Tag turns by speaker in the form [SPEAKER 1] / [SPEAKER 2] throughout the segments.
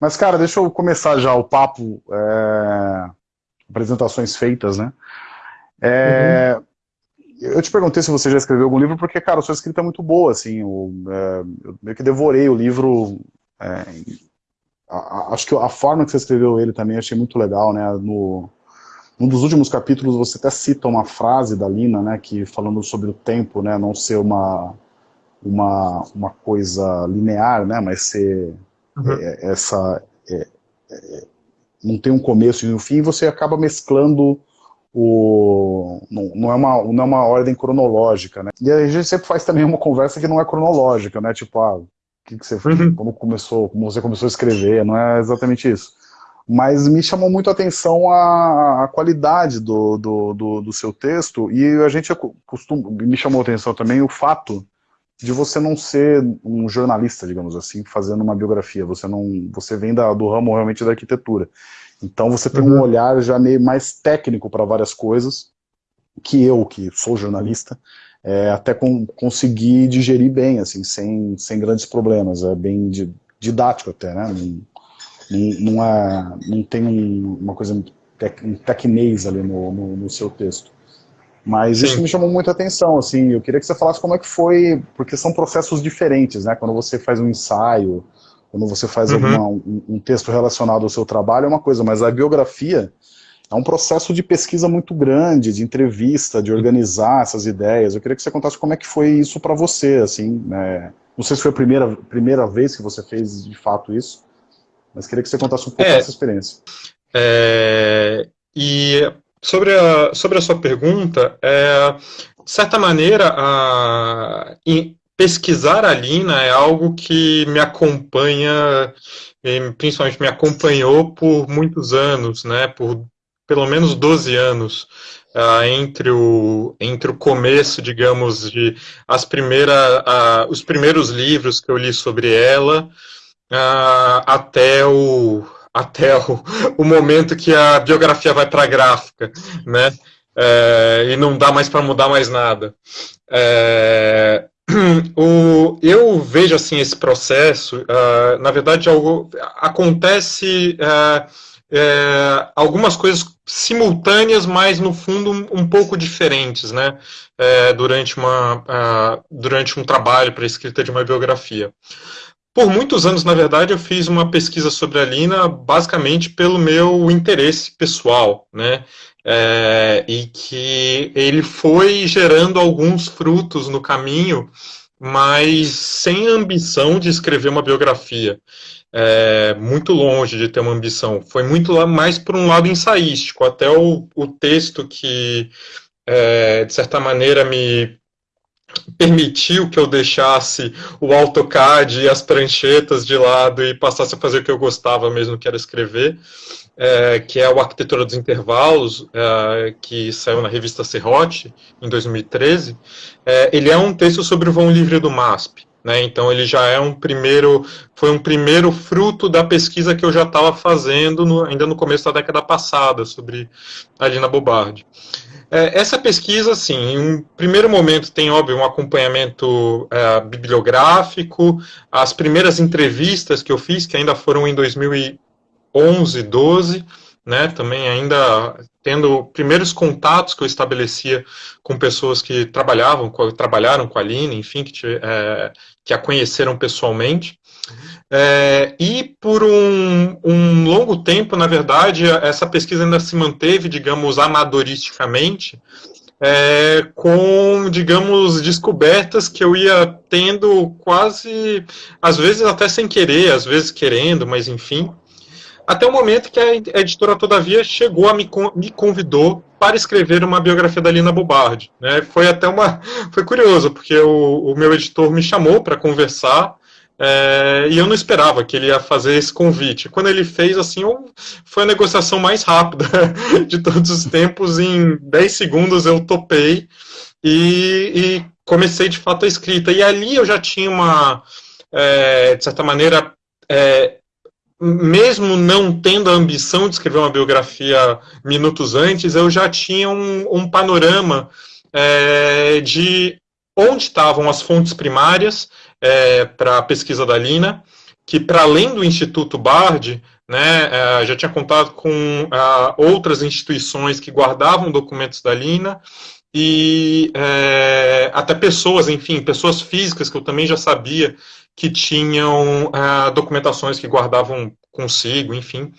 [SPEAKER 1] Mas, cara, deixa eu começar já o papo, é... apresentações feitas, né? É... Uhum. Eu te perguntei se você já escreveu algum livro, porque, cara, a sua escrita é muito boa, assim, eu, é... eu meio que devorei o livro, é... a, a, acho que a forma que você escreveu ele também achei muito legal, né, no... Um dos últimos capítulos você até cita uma frase da Lina, né, que falando sobre o tempo, né, não ser uma, uma, uma coisa linear, né, mas ser uhum. é, essa... É, é, não tem um começo e um fim, você acaba mesclando o... Não, não, é uma, não é uma ordem cronológica, né. E a gente sempre faz também uma conversa que não é cronológica, né, tipo, ah, que, que você, uhum. como começou, como você começou a escrever, não é exatamente isso mas me chamou muito a atenção a, a qualidade do, do, do, do, seu texto, e a gente costuma, me chamou a atenção também o fato de você não ser um jornalista, digamos assim, fazendo uma biografia, você não, você vem da, do ramo realmente da arquitetura, então você tem uhum. um olhar já meio mais técnico para várias coisas, que eu, que sou jornalista, é, até com, consegui digerir bem, assim, sem, sem grandes problemas, é bem didático até, né, não, não, é, não tem um, uma coisa, um tecnês ali no, no, no seu texto. Mas Sim. isso me chamou muita atenção, assim, eu queria que você falasse como é que foi, porque são processos diferentes, né, quando você faz um ensaio, quando você faz uhum. alguma, um, um, texto relacionado ao seu trabalho é uma coisa, mas a biografia é um processo de pesquisa muito grande, de entrevista, de organizar essas ideias, eu queria que você contasse como é que foi isso para você, assim, né, não sei se foi a primeira, primeira vez que você fez de fato isso, mas queria que você contasse um pouco é, dessa experiência.
[SPEAKER 2] É, e sobre a, sobre a sua pergunta, é, de certa maneira, a, pesquisar a Lina é algo que me acompanha, principalmente me acompanhou por muitos anos, né, por pelo menos 12 anos, entre, o, entre o começo, digamos, de as primeiras, uh, os primeiros livros que eu li sobre ela, até o até o, o momento que a biografia vai para a gráfica, né? É, e não dá mais para mudar mais nada. É, o, eu vejo assim esse processo, uh, na verdade, algo, acontece uh, uh, algumas coisas simultâneas, mas no fundo um, um pouco diferentes, né? durante, uma, durante um trabalho para a escrita de uma biografia. Por muitos anos, na verdade, eu fiz uma pesquisa sobre a Lina basicamente pelo meu interesse pessoal, né? É, e que ele foi gerando alguns frutos no caminho, mas sem ambição de escrever uma biografia. É, muito longe de ter uma ambição. Foi muito mais por um lado ensaístico. Até o, o texto que, é, de certa maneira, me permitiu que eu deixasse o AutoCAD e as pranchetas de lado e passasse a fazer o que eu gostava mesmo, que era escrever, é, que é o Arquitetura dos Intervalos, é, que saiu na revista Serrote, em 2013. É, ele é um texto sobre o vão livre do MASP. Né, então ele já é um primeiro, foi um primeiro fruto da pesquisa que eu já estava fazendo no, ainda no começo da década passada sobre a Lina Bobardi. É, essa pesquisa, assim, em um primeiro momento tem, óbvio, um acompanhamento é, bibliográfico, as primeiras entrevistas que eu fiz, que ainda foram em 2011, 12, né, também ainda tendo primeiros contatos que eu estabelecia com pessoas que trabalhavam, trabalharam com a Aline, enfim, que, é, que a conheceram pessoalmente. É, e por um, um, longo tempo, na verdade, essa pesquisa ainda se manteve, digamos, amadoristicamente, é, com, digamos, descobertas que eu ia tendo quase, às vezes até sem querer, às vezes querendo, mas enfim. Até o momento que a editora, todavia, chegou a me, me convidou para escrever uma biografia da Lina Bobardi. Né? Foi até uma. Foi curioso, porque o, o meu editor me chamou para conversar é, e eu não esperava que ele ia fazer esse convite. Quando ele fez, assim, foi a negociação mais rápida de todos os tempos. Em 10 segundos eu topei e, e comecei de fato a escrita. E ali eu já tinha uma, é, de certa maneira, é, mesmo não tendo a ambição de escrever uma biografia minutos antes, eu já tinha um, um panorama é, de onde estavam as fontes primárias é, para a pesquisa da Lina, que, para além do Instituto Bard, né, é, já tinha contato com uh, outras instituições que guardavam documentos da Lina, e é, até pessoas, enfim, pessoas físicas que eu também já sabia que tinham uh, documentações que guardavam consigo, enfim.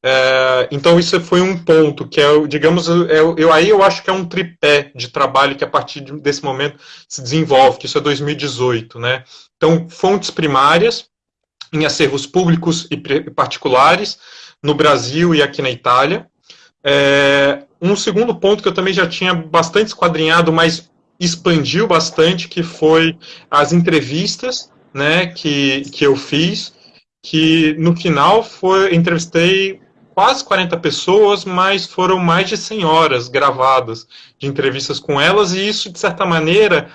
[SPEAKER 2] É, então isso foi um ponto que é, digamos, é, eu, aí eu acho que é um tripé de trabalho que a partir desse momento se desenvolve, que isso é 2018, né? Então fontes primárias em acervos públicos e particulares no Brasil e aqui na Itália. É, um segundo ponto que eu também já tinha bastante esquadrinhado, mas expandiu bastante, que foi as entrevistas, né, que, que eu fiz, que no final foi entrevistei quase 40 pessoas, mas foram mais de 100 horas gravadas de entrevistas com elas, e isso, de certa maneira,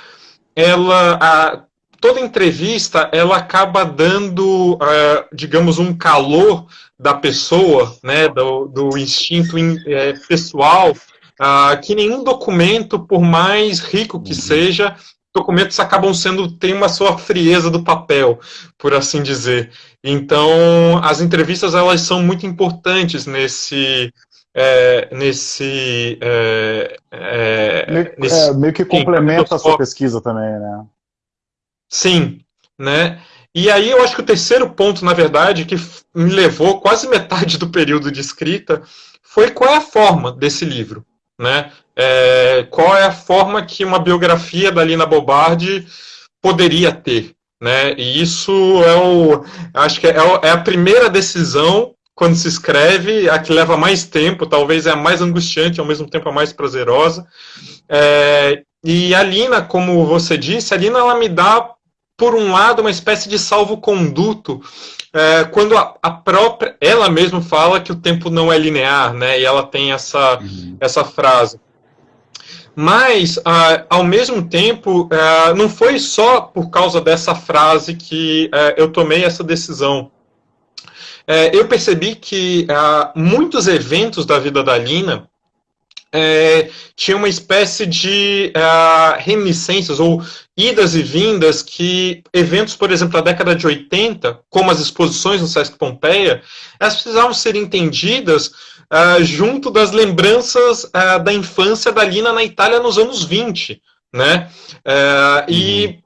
[SPEAKER 2] ela, a, toda entrevista, ela acaba dando, uh, digamos, um calor da pessoa, né, do, do instinto in, é, pessoal, uh, que nenhum documento, por mais rico que uhum. seja, documentos acabam sendo, tem uma sua frieza do papel, por assim dizer. Então, as entrevistas, elas são muito importantes nesse, é, nesse, é,
[SPEAKER 1] é, meio, nesse é, meio, que complementa a sua pesquisa também, né?
[SPEAKER 2] Sim, né? E aí eu acho que o terceiro ponto, na verdade, que me levou quase metade do período de escrita, foi qual é a forma desse livro, né? é, qual é a forma que uma biografia da Lina Bobardi poderia ter. Né? E isso é o. Acho que é, é a primeira decisão quando se escreve, a que leva mais tempo, talvez é a mais angustiante, ao mesmo tempo a mais prazerosa. É, e a Lina, como você disse, a Lina ela me dá, por um lado, uma espécie de salvo-conduto, é, quando a, a, própria, ela mesma fala que o tempo não é linear, né? E ela tem essa, uhum. essa frase. Mas, uh, ao mesmo tempo, uh, não foi só por causa dessa frase que uh, eu tomei essa decisão. É, eu percebi que muitos eventos da vida da Lina é, tinha uma espécie de uh, reminiscências ou idas e vindas que eventos, por exemplo, da década de 80, como as exposições no Sesc Pompeia, elas precisavam ser entendidas uh, junto das lembranças uh, da infância da Lina na Itália nos anos 20, né? Uh, e uhum.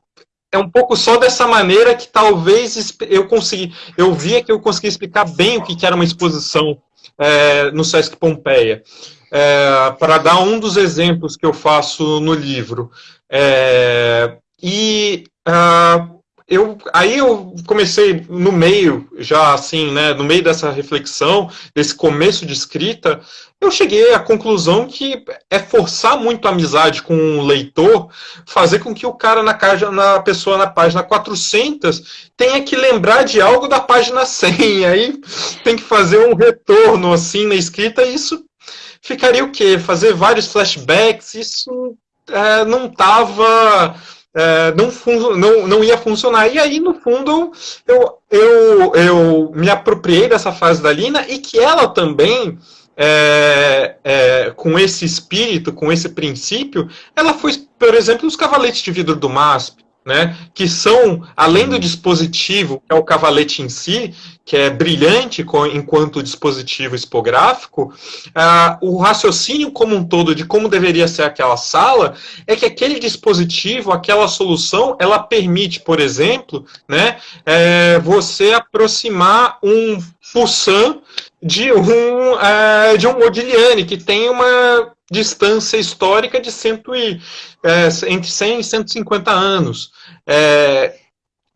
[SPEAKER 2] é um pouco só dessa maneira que talvez eu consegui, eu via que eu consegui explicar bem o que era uma exposição no Sesc Pompeia. Para dar um dos exemplos que eu faço no livro. e uh, eu, aí eu comecei no meio, já assim, né, no meio dessa reflexão, desse começo de escrita, eu cheguei à conclusão que é forçar muito a amizade com o leitor, fazer com que o cara na, caixa, na pessoa na página 400 tenha que lembrar de algo da página 100, aí tem que fazer um retorno assim na escrita, e isso ficaria o quê? Fazer vários flashbacks, isso é, não estava é, não, não, não ia funcionar. E aí, no fundo, eu, eu, eu me apropriei dessa fase da Lina e que ela também, é, é, com esse espírito, com esse princípio, ela foi, por exemplo, os cavaletes de vidro do MASP né, que são, além do dispositivo, que é o cavalete em si, que é brilhante enquanto dispositivo expográfico, uh, o raciocínio como um todo de como deveria ser aquela sala é que aquele dispositivo, aquela solução, ela permite, por exemplo, né, é, você aproximar um Poussin de um, é, de um Modigliani, que tem uma distância histórica de cento e, é, entre 100 e 150 anos. É,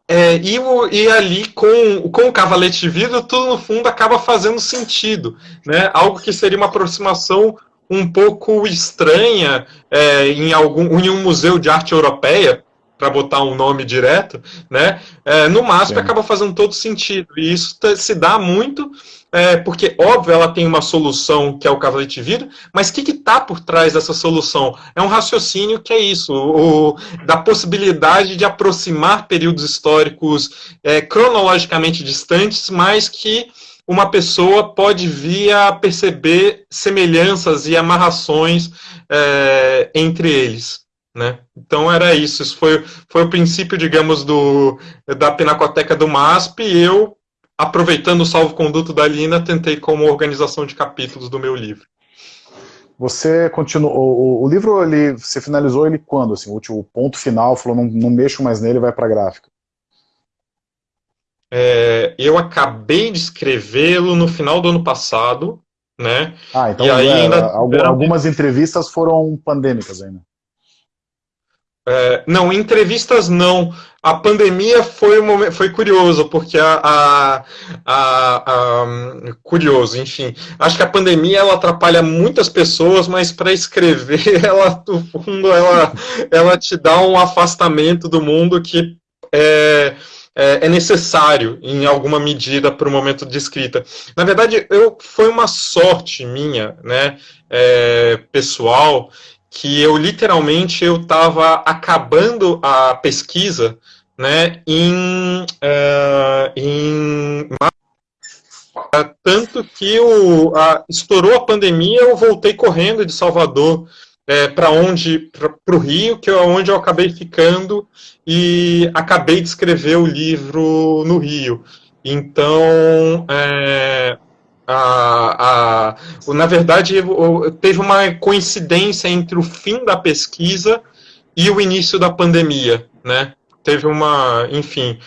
[SPEAKER 2] é, e, e, ali, com, com o cavalete de vidro, tudo no fundo acaba fazendo sentido. Né? Algo que seria uma aproximação um pouco estranha é, em, algum, em um museu de arte europeia, para botar um nome direto, né? É, no MASP Sim. acaba fazendo todo sentido. E isso se dá muito é, porque, óbvio, ela tem uma solução que é o cavalete vidro, mas o que está por trás dessa solução? É um raciocínio que é isso, o, da possibilidade de aproximar períodos históricos é, cronologicamente distantes, mas que uma pessoa pode vir a perceber semelhanças e amarrações é, entre eles. Né? Então era isso, isso foi, foi o princípio, digamos, do, da Pinacoteca do MASP e eu, aproveitando o salvo-conduto da Lina, tentei como organização de capítulos do meu livro.
[SPEAKER 1] Você continuou, o, o, livro, ele, você finalizou ele quando? Assim, o último ponto final, falou, não, não mexo mais nele, vai para a gráfica.
[SPEAKER 2] É, eu acabei de escrevê-lo no final do ano passado, né?
[SPEAKER 1] Ah, então e aí é, ainda... algumas entrevistas foram pandêmicas ainda.
[SPEAKER 2] É, não, entrevistas não. A pandemia foi, um foi curioso, porque a, a, a, a, Curioso, enfim. Acho que a pandemia ela atrapalha muitas pessoas, mas para escrever, ela, no fundo, ela, ela te dá um afastamento do mundo que é, é, é necessário, em alguma medida, para o momento de escrita. Na verdade, eu, foi uma sorte minha, né, é, pessoal, que eu literalmente eu estava acabando a pesquisa né, em, uh, em tanto que o, a, estourou a pandemia, eu voltei correndo de Salvador é, para onde para o Rio, que é onde eu acabei ficando e acabei de escrever o livro no Rio. Então, é, a, a, na verdade, teve uma coincidência entre o fim da pesquisa e o início da pandemia, né? Teve uma, enfim.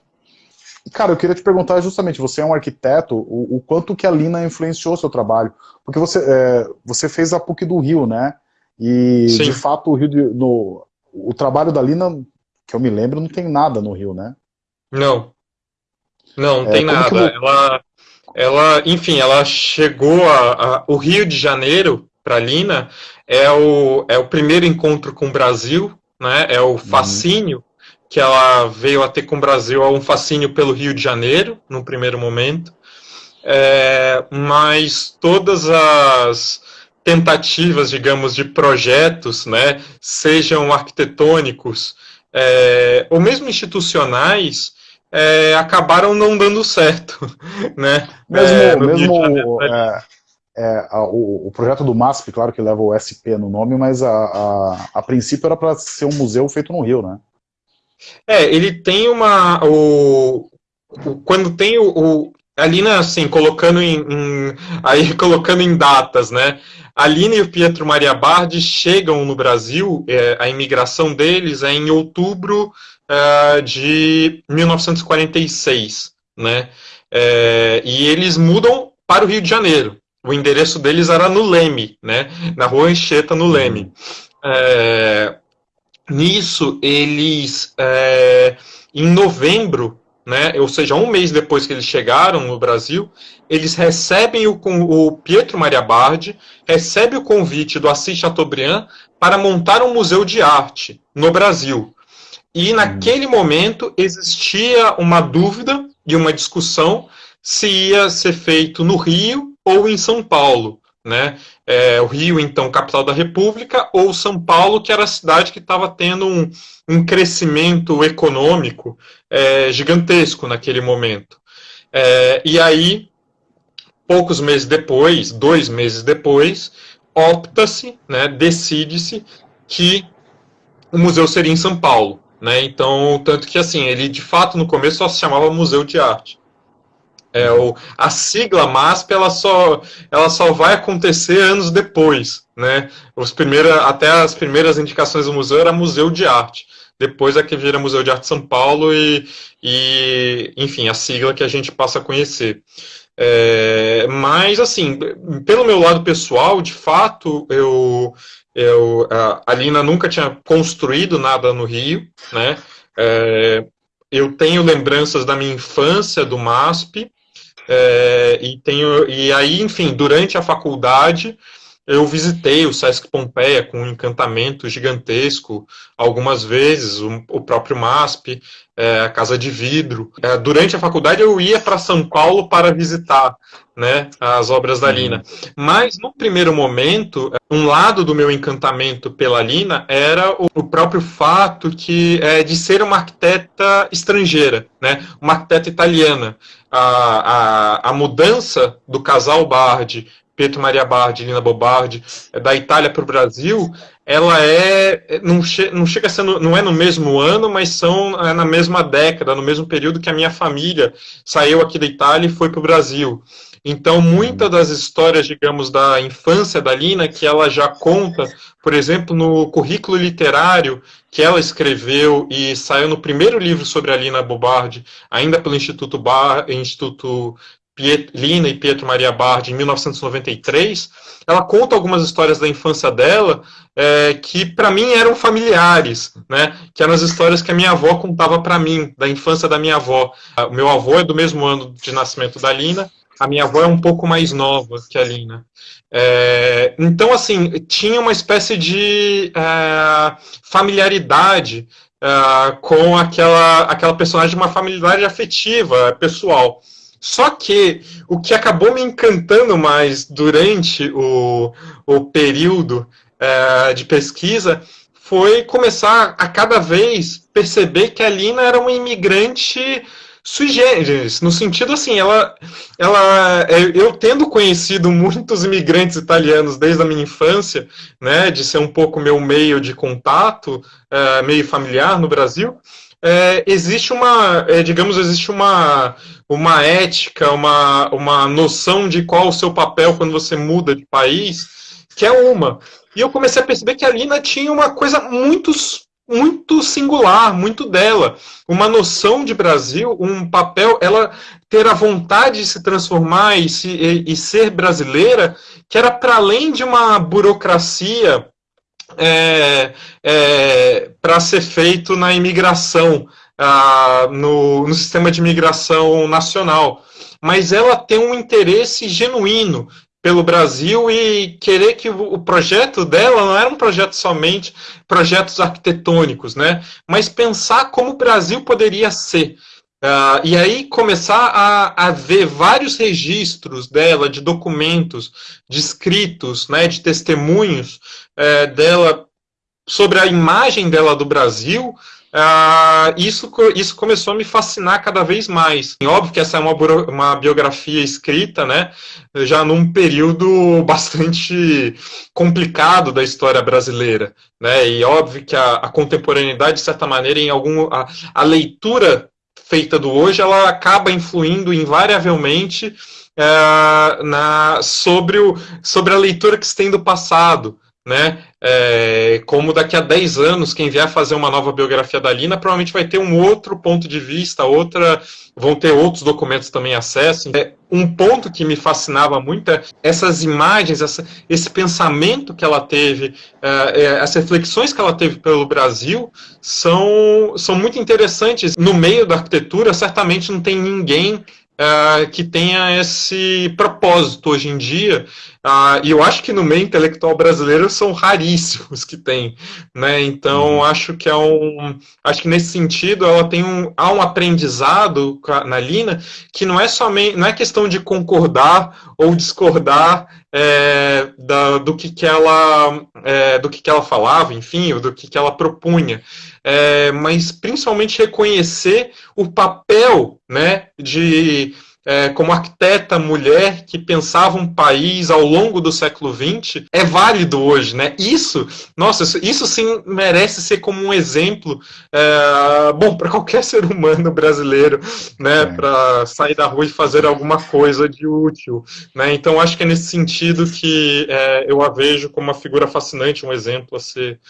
[SPEAKER 1] Cara, eu queria te perguntar justamente, você é um arquiteto, o, o quanto que a Lina influenciou seu trabalho? Porque você, é, você fez a PUC do Rio, né? E, Sim. de fato, o Rio de, no, o trabalho da Lina, que eu me lembro, não tem nada no Rio, né?
[SPEAKER 2] Não. Não, não é, tem nada. Ela, ela, enfim, ela chegou a, a o Rio de Janeiro para Lina é o, é o primeiro encontro com o Brasil, né? É o uhum. fascínio uhum. que ela veio a ter com o Brasil, é um fascínio pelo Rio de Janeiro, no primeiro momento. É, mas todas as tentativas, digamos, de projetos, né, sejam arquitetônicos é, ou mesmo institucionais, é, acabaram não dando certo, né?
[SPEAKER 1] Mesmo, é, mesmo é, é, a, o, o, projeto do MASP, claro que leva o SP no nome, mas a, a, a princípio era para ser um museu feito no Rio, né?
[SPEAKER 2] É, ele tem uma... O, o quando tem o, o ali, né, assim, colocando em, em, aí colocando em datas, né? A Lina e o Pietro Maria Bardi chegam no Brasil, é, a imigração deles é em outubro uh, de 1946, né? É, e eles mudam para o Rio de Janeiro. O endereço deles era no Leme, né? Na rua Anchieta, no Leme. É, nisso, eles, é, em novembro, né, ou seja, um mês depois que eles chegaram no Brasil, eles recebem o, o Pietro Maria Bardi, recebe o convite do Assis Chateaubriand para montar um museu de arte no Brasil. E naquele momento existia uma dúvida e uma discussão se ia ser feito no Rio ou em São Paulo. Né? É, o Rio, então, capital da República, ou São Paulo, que era a cidade que estava tendo um, um, crescimento econômico é, gigantesco naquele momento. É, e aí, poucos meses depois, dois meses depois, opta-se, né, decide-se que o museu seria em São Paulo. Né? Então, tanto que assim, ele de fato no começo só se chamava Museu de Arte. É, o, a sigla MASP ela só, ela só vai acontecer anos depois. Né? Os primeira, até as primeiras indicações do museu era Museu de Arte. Depois é que vira Museu de Arte São Paulo e, e enfim, a sigla que a gente passa a conhecer. É, mas, assim, pelo meu lado pessoal, de fato, eu, eu, a Lina nunca tinha construído nada no Rio, né? É, eu tenho lembranças da minha infância do MASP, é, e, tenho, e aí, enfim, durante a faculdade, eu visitei o Sesc Pompeia com um encantamento gigantesco algumas vezes, o, o próprio MASP, é, a Casa de Vidro. É, durante a faculdade eu ia para São Paulo para visitar né, as obras da Lina. Mas no primeiro momento, um lado do meu encantamento pela Lina era o, o próprio fato que, é, de ser uma arquiteta estrangeira, né, uma arquiteta italiana. A, a, a mudança do casal Bardi Pietro Maria Bardi, Lina Bobardi, é, da Itália para o Brasil, ela é, é não, che, não chega no, não é no mesmo ano, mas são é na mesma década, no mesmo período que a minha família saiu aqui da Itália e foi para o Brasil. Então, muitas das histórias, digamos, da infância da Lina, que ela já conta, por exemplo, no currículo literário que ela escreveu e saiu no primeiro livro sobre a Lina Bobardi, ainda pelo Instituto, Bar, Instituto Lina e Pietro Maria Bardi, em 1993, ela conta algumas histórias da infância dela é, que, para mim, eram familiares, né? que eram as histórias que a minha avó contava para mim, da infância da minha avó. O meu avô é do mesmo ano de nascimento da Lina, a minha avó é um pouco mais nova que a Lina. É, então, assim, tinha uma espécie de é, familiaridade é, com aquela, aquela personagem, uma familiaridade afetiva, pessoal. Só que o que acabou me encantando mais durante o, o período é, de pesquisa foi começar a cada vez perceber que a Lina era uma imigrante sui generis, no sentido assim, ela, ela, é, eu tendo conhecido muitos imigrantes italianos desde a minha infância, né, de ser um pouco meu meio de contato, é, meio familiar no Brasil, é, existe uma, é, digamos, existe uma, uma ética, uma, uma noção de qual o seu papel quando você muda de país, que é uma. E eu comecei a perceber que a Lina tinha uma coisa muito muito singular, muito dela. Uma noção de Brasil, um papel, ela ter a vontade de se transformar e, se, e, e ser brasileira, que era para além de uma burocracia é, é, para ser feito na imigração, ah, no, no sistema de imigração nacional. Mas ela tem um interesse genuíno pelo Brasil e querer que o projeto dela não era um projeto somente projetos arquitetônicos, né? Mas pensar como o Brasil poderia ser. Uh, e aí começar a, a, ver vários registros dela, de documentos, de escritos, né, de testemunhos é, dela sobre a imagem dela do Brasil, Uh, isso, isso começou a me fascinar cada vez mais. Óbvio que essa é uma, uma biografia escrita, né, já num período bastante complicado da história brasileira, né, e óbvio que a, a contemporaneidade, de certa maneira, em algum, a, a, leitura feita do hoje, ela acaba influindo invariavelmente uh, na, sobre, o, sobre a leitura que se tem do passado, né? É, como daqui a 10 anos, quem vier fazer uma nova biografia da Lina provavelmente vai ter um outro ponto de vista, outra, vão ter outros documentos também acesso. É, um ponto que me fascinava muito é essas imagens, essa, esse pensamento que ela teve, é, é, as reflexões que ela teve pelo Brasil são, são muito interessantes. No meio da arquitetura, certamente não tem ninguém uh, que tenha esse propósito hoje em dia. Uh, e eu acho que no meio intelectual brasileiro são raríssimos que tem, né? Então uhum. acho que é um, acho que nesse sentido ela tem um, há um aprendizado na Lina que não é somente, não é questão de concordar ou discordar é, da, do que, que ela é, do que, que ela falava, enfim, do que, que ela propunha é, mas principalmente reconhecer o papel né, de é, como arquiteta mulher que pensava um país ao longo do século XX é válido hoje, né? Isso, nossa, isso, isso sim merece ser como um exemplo, é, bom, para qualquer ser humano brasileiro, né? É. Para sair da rua e fazer alguma coisa de útil, né? Então acho que é nesse sentido que é, eu a vejo como uma figura fascinante, um exemplo a ser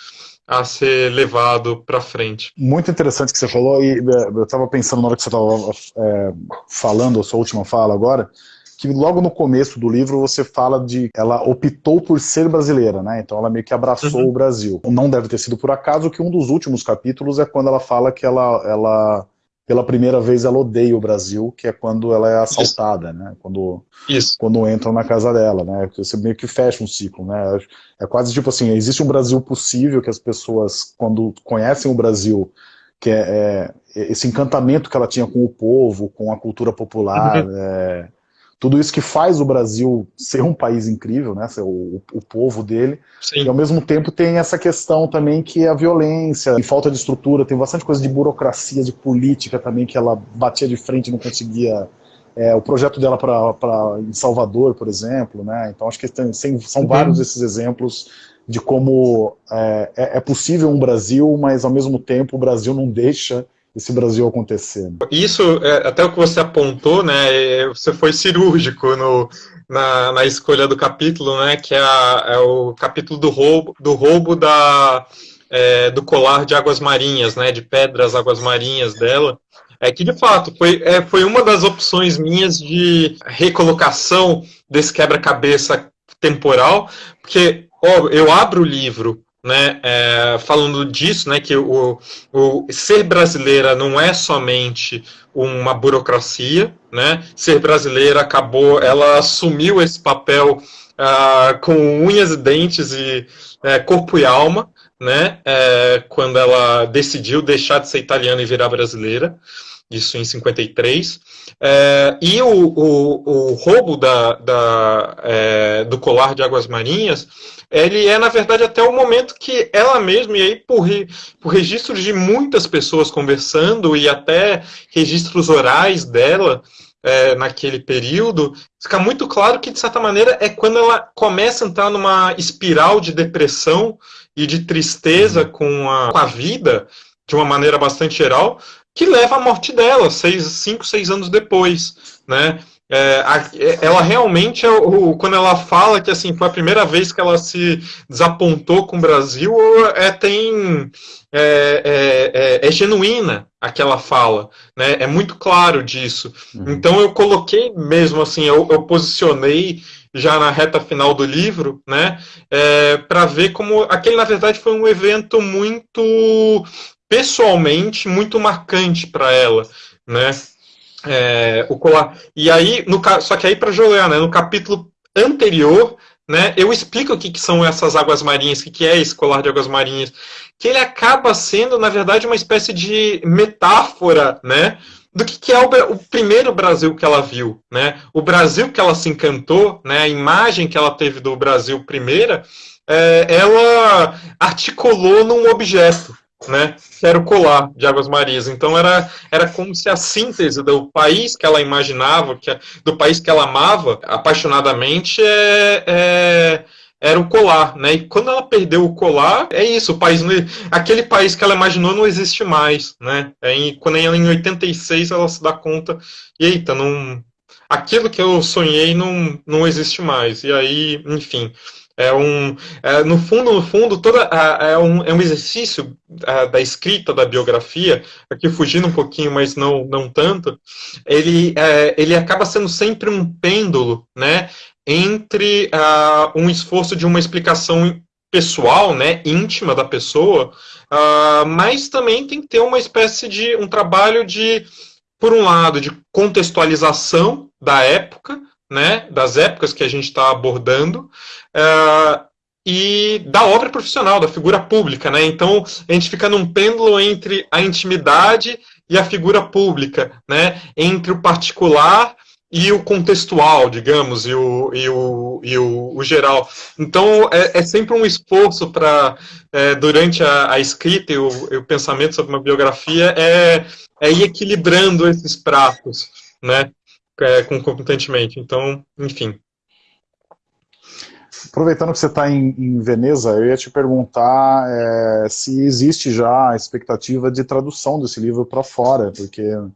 [SPEAKER 2] a ser levado para frente.
[SPEAKER 1] Muito interessante que você falou, e é, eu estava pensando na hora que você estava é, falando, a sua última fala agora, que logo no começo do livro você fala de ela optou por ser brasileira, né? Então ela meio que abraçou uhum. o Brasil. Não deve ter sido por acaso que um dos últimos capítulos é quando ela fala que ela, ela pela primeira vez ela odeia o Brasil, que é quando ela é assaltada, Isso. né? Quando, Isso. quando entram na casa dela, né? Você meio que fecha um ciclo, né? É quase tipo assim, existe um Brasil possível que as pessoas, quando conhecem o Brasil, que é, é esse encantamento que ela tinha com o povo, com a cultura popular, uhum. é, tudo isso que faz o Brasil ser um país incrível, né, o, o povo dele, Sim. e ao mesmo tempo tem essa questão também que é a violência, e falta de estrutura, tem bastante coisa de burocracia, de política também, que ela batia de frente e não conseguia é, o projeto dela para em Salvador, por exemplo, né? Então acho que tem, são uhum. vários esses exemplos de como é, é, é, possível um Brasil, mas ao mesmo tempo o Brasil não deixa esse Brasil acontecer.
[SPEAKER 2] Isso, é, até o que você apontou, né? É, você foi cirúrgico no, na, na escolha do capítulo, né? Que é, a, é o capítulo do roubo, do roubo da, é, do colar de águas marinhas, né? De pedras águas marinhas dela. É que, de fato, foi, é, foi uma das opções minhas de recolocação desse quebra-cabeça temporal, porque ó, eu abro o livro né, é, falando disso, né, que o, o ser brasileira não é somente uma burocracia, né, ser brasileira acabou, ela assumiu esse papel uh, com unhas e dentes e é, corpo e alma, né, é, quando ela decidiu deixar de ser italiana e virar brasileira, isso em 53. É, e o, o, o roubo da, da, é, do colar de águas marinhas, ele é, na verdade, até o momento que ela mesma, e aí por, por registros de muitas pessoas conversando, e até registros orais dela, é, naquele período, fica muito claro que, de certa maneira, é quando ela começa a entrar numa espiral de depressão e de tristeza uhum. com a, com a vida, de uma maneira bastante geral, que leva à morte dela, seis, cinco, seis anos depois, né? É, a, ela realmente, é o, quando ela fala que assim foi a primeira vez que ela se desapontou com o Brasil, é, tem é, é, é, é genuína aquela fala, né? É muito claro disso. Uhum. Então eu coloquei mesmo assim, eu, eu, posicionei já na reta final do livro, né? É, para ver como aquele na verdade foi um evento muito pessoalmente muito marcante para ela, né? É, o colar. E aí, no, só que aí para Jolear, né, no capítulo anterior, né, eu explico o que, que são essas águas marinhas, o que, que é esse colar de águas marinhas, que ele acaba sendo, na verdade, uma espécie de metáfora, né, do que, que é o, o, primeiro Brasil que ela viu, né, o Brasil que ela se encantou, né, a imagem que ela teve do Brasil primeira, é, ela articulou num objeto, né, que era o colar de Águas Marias. Então era, era como se a síntese do país que ela imaginava, que, do país que ela amava apaixonadamente, é, é, era o colar, né? E quando ela perdeu o colar, é isso, o país, aquele país que ela imaginou não existe mais, né? É, quando ela em 86 ela se dá conta, eita, não, aquilo que eu sonhei não, não existe mais. E aí, enfim, é um, é, no fundo, no fundo, toda é, um, é um exercício a, da escrita da biografia, aqui fugindo um pouquinho, mas não, não tanto. Ele, é, ele acaba sendo sempre um pêndulo, né, entre uh, um esforço de uma explicação pessoal, né, íntima da pessoa, mas também tem que ter uma espécie de um trabalho de, por um lado, de contextualização da época, né, das épocas que a gente está abordando, uh, e da obra profissional, da figura pública. Né? Então, a gente fica num pêndulo entre a intimidade e a figura pública, né? entre o particular e o contextual, digamos, e o, e o, e o, o geral. Então, é, é, sempre um esforço para, é, durante a, a, escrita e o, e o, pensamento sobre uma biografia, é, é ir equilibrando esses pratos, né? É, concomitantemente. Então, enfim.
[SPEAKER 1] Aproveitando que você está em, em, Veneza, eu ia te perguntar é, se existe já a expectativa de tradução desse livro para fora, porque eu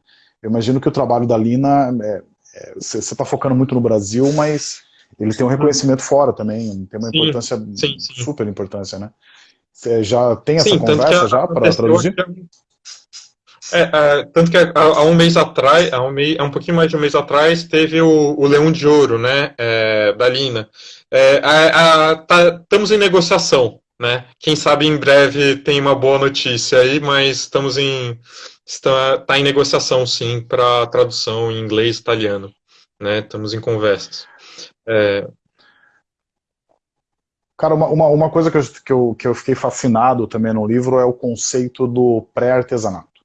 [SPEAKER 1] imagino que o trabalho da Lina, é, é, você está focando muito no Brasil, mas ele tem um reconhecimento fora também, tem uma sim, importância, sim, sim. super importância, né? Você já tem essa conversa já para traduzir?
[SPEAKER 2] É, é, tanto que há, um mês atrás, há um, há um pouquinho mais de um mês atrás, teve o, o Leão de Ouro, né, é, da Lina. É, a, a, tá, estamos em negociação, né? Quem sabe em breve tem uma boa notícia aí, mas estamos em está, tá em negociação sim para tradução em inglês, italiano, né? Estamos em conversas. É...
[SPEAKER 1] Cara, uma, uma, uma coisa que eu, que, eu, que eu fiquei fascinado também no livro é o conceito do pré-artesanato.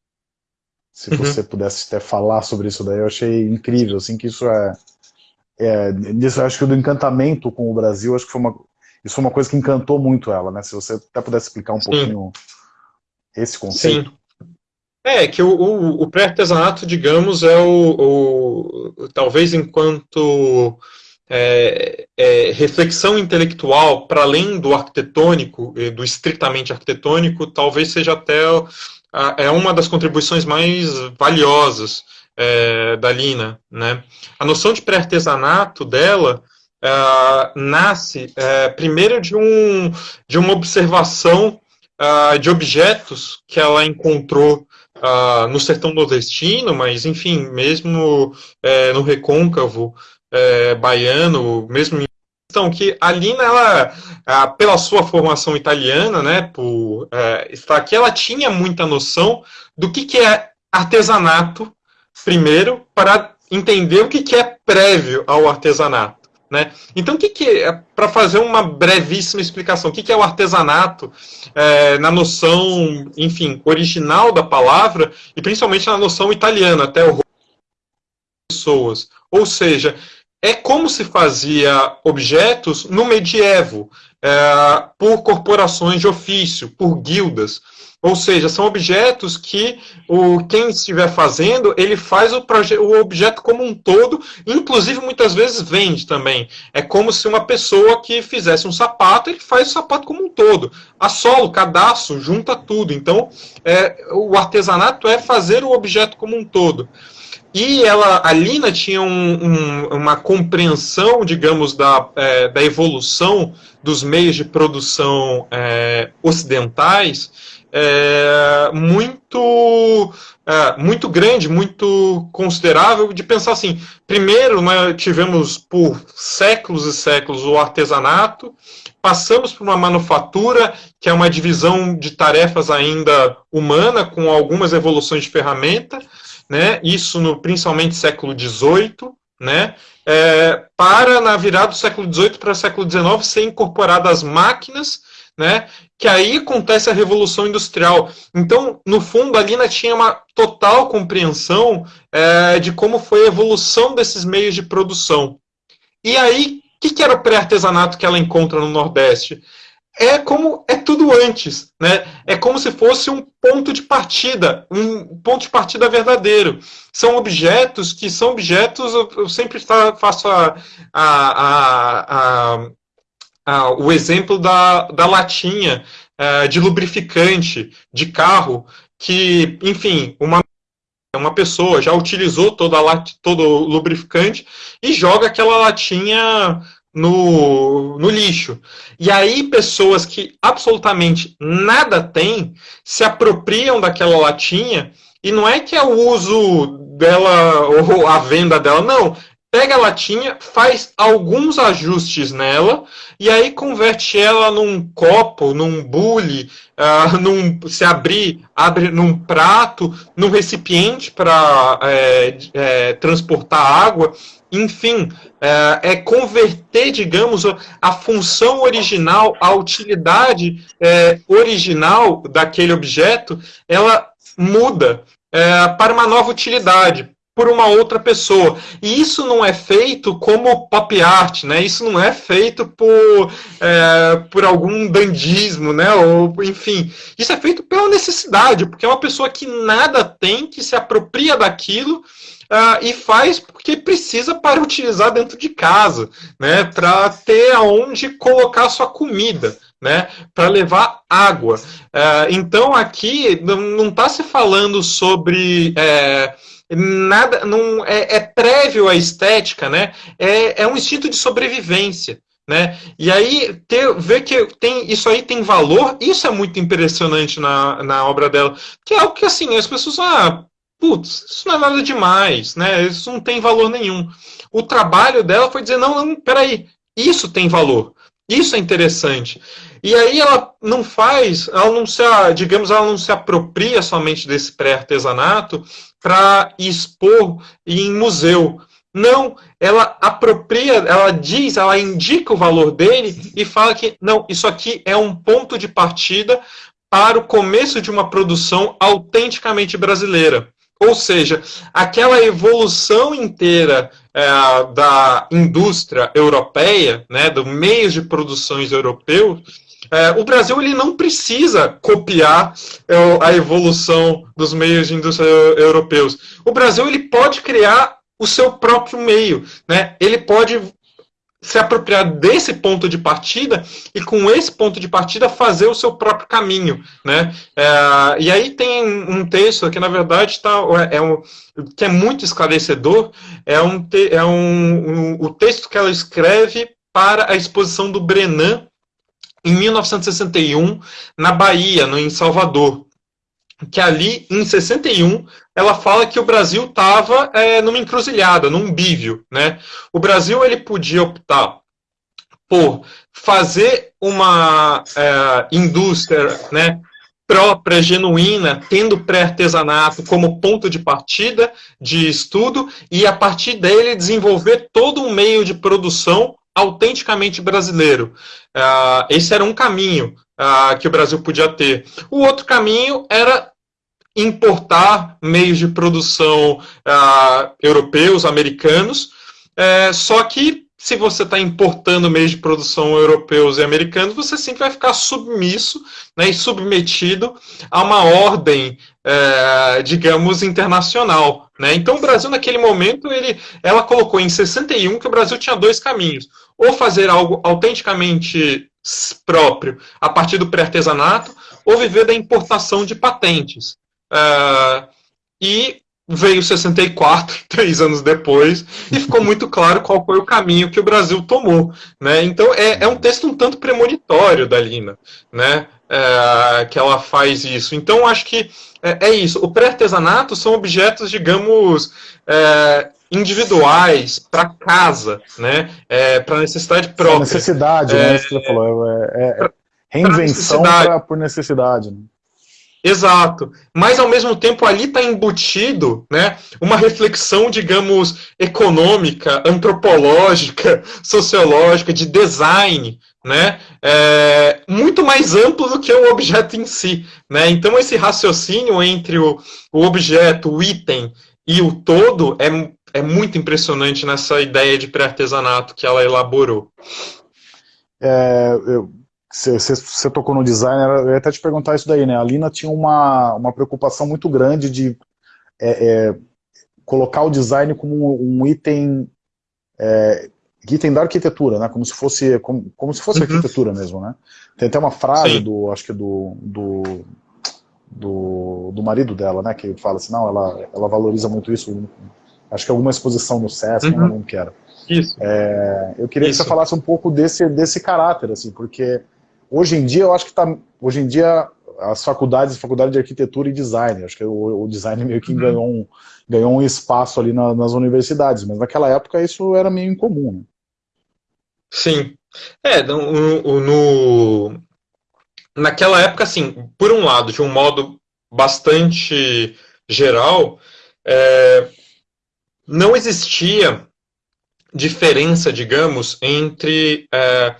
[SPEAKER 1] Se uhum. você pudesse até falar sobre isso daí, eu achei incrível, assim, que isso é... é disso, acho que do encantamento com o Brasil, acho que foi uma, isso foi uma coisa que encantou muito ela, né? Se você até pudesse explicar um Sim. pouquinho esse conceito.
[SPEAKER 2] Sim. É, que o, o, o pré-artesanato, digamos, é o, o talvez enquanto é, é, reflexão intelectual para além do arquitetônico, do estritamente arquitetônico, talvez seja até é uma das contribuições mais valiosas é, da Lina. Né? A noção de pré-artesanato dela é, nasce é, primeiro de, um, de uma observação uh, de objetos que ela encontrou uh, no sertão nordestino, mas enfim, mesmo é, no recôncavo é, baiano, mesmo em então, que a Lina, ela, pela sua formação italiana, né, por é, estar aqui, ela tinha muita noção do que, que é artesanato, primeiro, para entender o que, que é prévio ao artesanato. Né? Então, o que, que é, para fazer uma brevíssima explicação, o que, que é o artesanato é, na noção, enfim, original da palavra e principalmente na noção italiana, até o pessoas. Ou seja, é como se fazia objetos no medievo, é, por corporações de ofício, por guildas. Ou seja, são objetos que o, quem estiver fazendo, ele faz o, o objeto como um todo, inclusive muitas vezes vende também. É como se uma pessoa que fizesse um sapato, ele faz o sapato como um todo. A solo, cadastro, junta tudo. Então, é, o artesanato é fazer o objeto como um todo. E ela, a Lina tinha um, um, uma compreensão, digamos, da, é, da evolução dos meios de produção é, ocidentais é, muito é, muito grande, muito considerável de pensar assim. Primeiro, nós tivemos por séculos e séculos o artesanato, passamos por uma manufatura, que é uma divisão de tarefas ainda humana, com algumas evoluções de ferramenta, né? Isso no principalmente século XVIII, né? É, para na virada do século XVIII para o século XIX ser incorporadas máquinas né? Que aí acontece a revolução industrial. Então, no fundo, a Lina tinha uma total compreensão é, de como foi a evolução desses meios de produção. E aí, o que, que era o pré-artesanato que ela encontra no Nordeste? É como é tudo antes, né? É como se fosse um ponto de partida, um ponto de partida verdadeiro. São objetos que são objetos. Eu sempre faço a, a, a, a o exemplo da, da latinha ah, de lubrificante de carro, que, enfim, uma, uma pessoa já utilizou toda a todo o lubrificante e joga aquela latinha no, no lixo. E aí, pessoas que absolutamente nada têm se apropriam daquela latinha. E não é que é o uso dela ou a venda dela, não pega a latinha, faz alguns ajustes nela e aí converte ela num copo, num bule, uh, num, se abrir, abre num prato, num recipiente para é, é, transportar água. Enfim, é, é, converter, digamos, a função original, a utilidade é, original daquele objeto, ela muda é, para uma nova utilidade por uma outra pessoa. E isso não é feito como pop art, né? Isso não é feito por, é, por algum dandismo, né? Ou, enfim, isso é feito pela necessidade, porque é uma pessoa que nada tem, que se apropria daquilo Uh, e faz porque precisa para utilizar dentro de casa, né, para ter aonde colocar sua comida, né, para levar água. Uh, então aqui não está se falando sobre é, nada não é, é, prévio à estética, né? É, é um instinto de sobrevivência. Né? E aí ter, ver que tem, isso aí tem valor, isso é muito impressionante na, na obra dela. Que é algo que assim, as pessoas, ah, putz, isso não é nada demais, né? Isso não tem valor nenhum. O trabalho dela foi dizer, não, não, peraí, isso tem valor. Isso é interessante. E aí ela não faz, ela não se, digamos, ela não se apropria somente desse pré-artesanato para expor em museu. Não, ela apropria, ela diz, ela indica o valor dele e fala que, não, isso aqui é um ponto de partida para o começo de uma produção autenticamente brasileira. Ou seja, aquela evolução inteira é, da indústria europeia, né, do meios de produções europeus, é, o Brasil ele não precisa copiar é, a evolução dos meios de indústria europeus. O Brasil ele pode criar o seu próprio meio, né? Ele pode se apropriar desse ponto de partida e com esse ponto de partida fazer o seu próprio caminho, né? É, e aí tem um texto que na verdade está é um, que é muito esclarecedor, é um, é um, um o texto que ela escreve para a exposição do Brenan em 1961 na Bahia, no, em Salvador que ali, em 61, ela fala que o Brasil estava é, numa encruzilhada, num bívio. Né? O Brasil ele podia optar por fazer uma é, indústria né, própria, genuína, tendo pré-artesanato como ponto de partida de estudo, e a partir dele desenvolver todo um meio de produção autenticamente brasileiro. Uh, esse era um caminho uh, que o Brasil podia ter. O outro caminho era importar meios de produção uh, europeus, americanos, é, só que se você está importando meios de produção europeus e americanos, você sempre vai ficar submisso né, e submetido a uma ordem, é, digamos, internacional. Né? Então, o Brasil, naquele momento, ele, ela colocou em 61 que o Brasil tinha dois caminhos. Ou fazer algo autenticamente próprio a partir do pré-artesanato, ou viver da importação de patentes. Uh, e veio 64, três anos depois, e ficou muito claro qual foi o caminho que o Brasil tomou. Né? Então é, é um texto um tanto premonitório da Lina, né? É, que ela faz isso. Então acho que é, é isso. O pré-artesanato são objetos, digamos, é, individuais para casa, né? É, para necessidade própria.
[SPEAKER 1] necessidade, né? Você falou. É, reinvenção pra necessidade. por necessidade. Né?
[SPEAKER 2] Exato. Mas, ao mesmo tempo, ali está embutido né, uma reflexão, digamos, econômica, antropológica, sociológica, de design, né, é, muito mais amplo do que o objeto em si. Né? Então, esse raciocínio entre o, o objeto, o item e o todo é, é muito impressionante nessa ideia de pré-artesanato que ela elaborou.
[SPEAKER 1] É, eu você tocou no design, eu ia até te perguntar isso daí, né? A Lina tinha uma, uma preocupação muito grande de é, é, colocar o design como um item, é, item da arquitetura, né? Como se fosse, como, como se fosse uhum. arquitetura mesmo, né? Tem até uma frase Sim. do, acho que do, do, do, do, marido dela, né? Que fala assim, não, ela, ela valoriza muito isso. Acho que alguma exposição no SESC, uhum. não quero.
[SPEAKER 2] Isso.
[SPEAKER 1] É, eu queria isso. que você falasse um pouco desse, desse caráter, assim, porque Hoje em dia, eu acho que está. Hoje em dia, as faculdades, faculdade de arquitetura e design, acho que o, o design meio que uhum. ganhou, um, ganhou um espaço ali na, nas universidades, mas naquela época isso era meio incomum. Né?
[SPEAKER 2] Sim. É, no, no, naquela época, assim, por um lado, de um modo bastante geral, é, não existia diferença, digamos, entre é,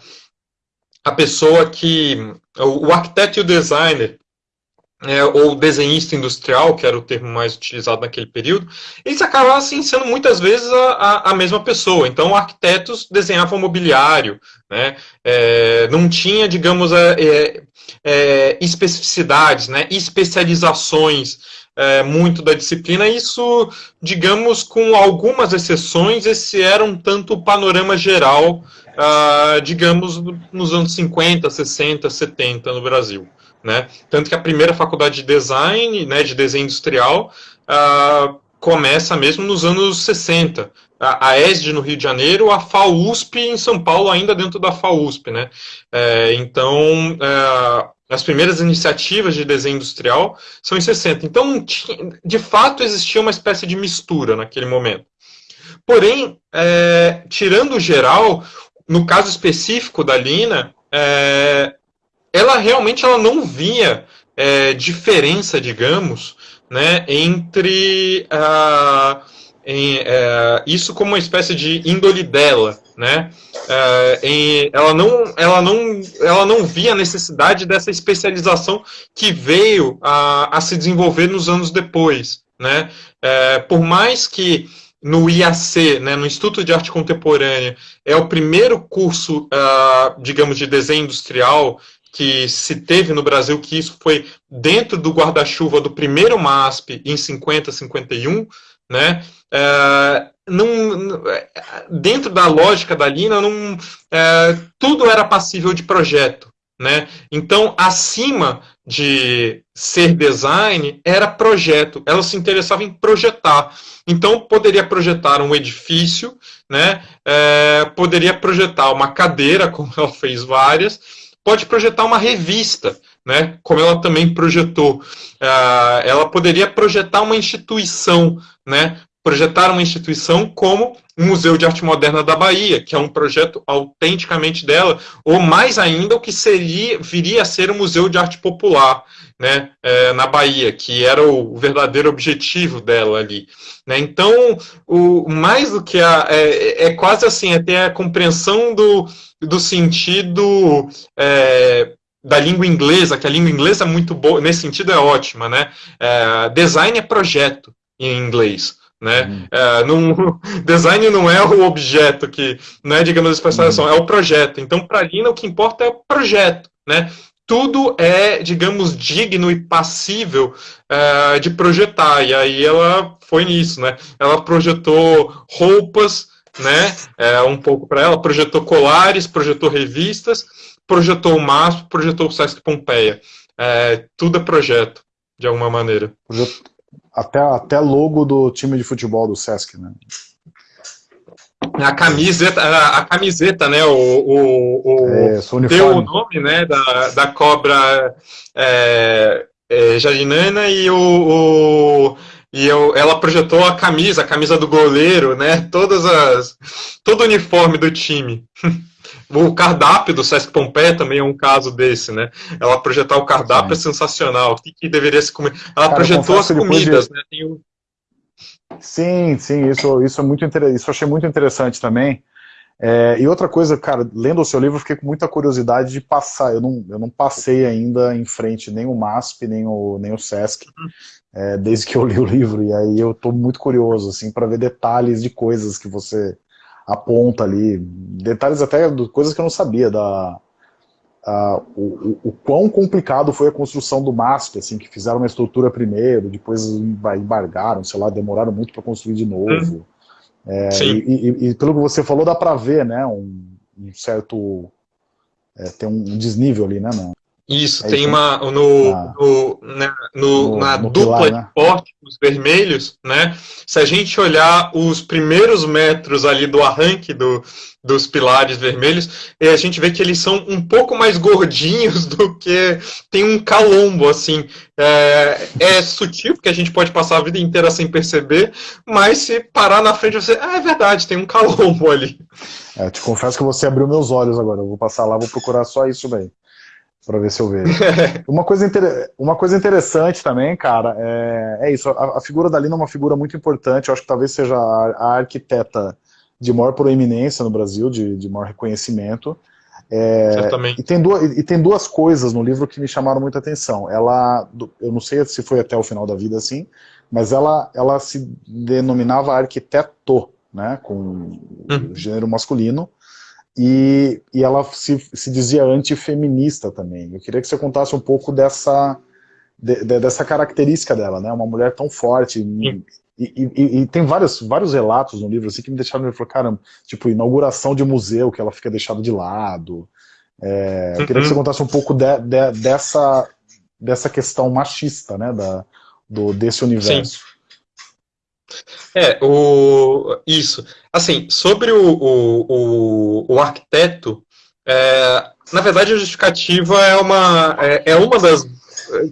[SPEAKER 2] a pessoa que. O arquiteto e o designer, é, ou desenhista industrial, que era o termo mais utilizado naquele período, eles acabavam sendo muitas vezes a, a, a mesma pessoa. Então, arquitetos desenhavam mobiliário, né? É, não tinha, digamos, é, é, é especificidades, né? especializações é, muito da disciplina. Isso, digamos, com algumas exceções, esse era um tanto o panorama geral uh, digamos, nos anos 50, 60, 70 no Brasil. Né? Tanto que a primeira faculdade de design, né, de desenho industrial, uh, começa mesmo nos anos 60. A, a ESD no Rio de Janeiro, a FAUSP em São Paulo, ainda dentro da FAUSP. Né? É, então, é, as primeiras iniciativas de desenho industrial são em 60. Então, de fato, existia uma espécie de mistura naquele momento. Porém, é, tirando o geral, no caso específico da Lina, é, ela realmente ela não via é, diferença, digamos, né, entre uh, em, uh, isso como uma espécie de índole dela, né? Uh, em, ela não, ela não, ela não via a necessidade dessa especialização que veio a, a se desenvolver nos anos depois, né? É, por mais que no IAC, né, no Instituto de Arte Contemporânea, é o primeiro curso, uh, digamos, de desenho industrial que se teve no Brasil, que isso foi dentro do guarda-chuva do primeiro MASP em 50, 51, né? É, não, dentro da lógica da Lina, não, é, tudo era passível de projeto. Né? Então, acima de ser design, era projeto. Ela se interessava em projetar. Então, poderia projetar um edifício, né? É, poderia projetar uma cadeira, como ela fez várias, pode projetar uma revista, né? como ela também projetou. É, ela poderia projetar uma instituição, né? projetar uma instituição como o Museu de Arte Moderna da Bahia, que é um projeto autenticamente dela, ou mais ainda o que seria viria a ser o Museu de Arte Popular, né, é, na Bahia, que era o verdadeiro objetivo dela ali. Né? Então, o, mais do que a. É, é quase assim, até a compreensão do, do sentido. É, da língua inglesa, que a língua inglesa é muito boa, nesse sentido é ótima, né? É, design é projeto em inglês. Né? Uhum. É, não, design não é o objeto que, né, digamos, a especialização, uhum. é o projeto. Então, para a Lina, o que importa é o projeto. Né? Tudo é, digamos, digno e passível é, de projetar. E aí ela foi nisso. Né? Ela projetou roupas, né, é, um pouco para ela, projetou colares, projetou revistas, projetou o MASP, projetou o Sesc Pompeia. É, tudo é projeto, de alguma maneira.
[SPEAKER 1] Até, até logo do time de futebol do Sesc, né?
[SPEAKER 2] A camiseta, a, camiseta, né? O, o, o é, deu o nome, né? Da, da cobra é, é, Jardinana e o, o e eu, ela projetou a camisa, a camisa do goleiro, né? Todas as, todo o uniforme do time. O cardápio do Sesc Pompeia também é um caso desse, né? Ela projetar o cardápio Sim. é sensacional. O que, que, deveria se comer? Ela Cara, projetou as comidas, de... né? Tem
[SPEAKER 1] Sim, sim, isso, isso é muito interessante. Isso eu achei muito interessante também. É, e outra coisa, cara, lendo o seu livro, eu fiquei com muita curiosidade de passar. Eu não, eu não passei ainda em frente nem o MASP, nem o, nem o SESC, uhum. é, desde que eu li o livro. E aí eu estou muito curioso, assim, para ver detalhes de coisas que você aponta ali, detalhes até de coisas que eu não sabia, da, a, o, o, quão complicado foi a construção do MASP, assim, que fizeram uma estrutura primeiro, depois embargaram, sei lá, demoraram muito para construir de novo. É, e, e, e, pelo que você falou, dá para ver, né, um, um certo, é, tem um desnível ali, né, não?
[SPEAKER 2] Isso, é tem uma no, ah, no, né, no, no, na no dupla pilar, né? de pórticos vermelhos, né? Se a gente olhar os primeiros metros ali do arranque do, dos pilares vermelhos, a gente vê que eles são um pouco mais gordinhos do que tem um calombo, assim. É, é sutil, porque a gente pode passar a vida inteira sem perceber, mas se parar na frente, você. Ah, é verdade, tem um calombo ali.
[SPEAKER 1] É, te confesso que você abriu meus olhos agora. Eu vou passar lá, vou procurar só isso daí para ver se eu vejo. uma, coisa inter... uma coisa interessante também, cara, é, é isso. A, a, figura da Lina é uma figura muito importante. Eu acho que talvez seja a, a arquiteta de maior proeminência no Brasil, de, de maior reconhecimento. É, e, tem duas, e tem duas coisas no livro que me chamaram muita atenção. Ela, eu não sei se foi até o final da vida assim, mas ela, ela se denominava arquiteto, né, com uhum. gênero masculino, e, e ela se, se dizia antifeminista também. Eu queria que você contasse um pouco dessa, de, de, dessa característica dela, né? Uma mulher tão forte. E, e, e, tem vários, vários relatos no livro assim, que me deixaram me falar, caramba, tipo, inauguração de museu, que ela fica deixada de lado. É, eu queria que você uhum. contasse um pouco de, de, dessa, dessa questão machista, né? Da, do, desse universo. Sim.
[SPEAKER 2] É, o, isso. Assim, sobre o, o, o, o arquiteto, é, na verdade a justificativa é uma, é, é, uma das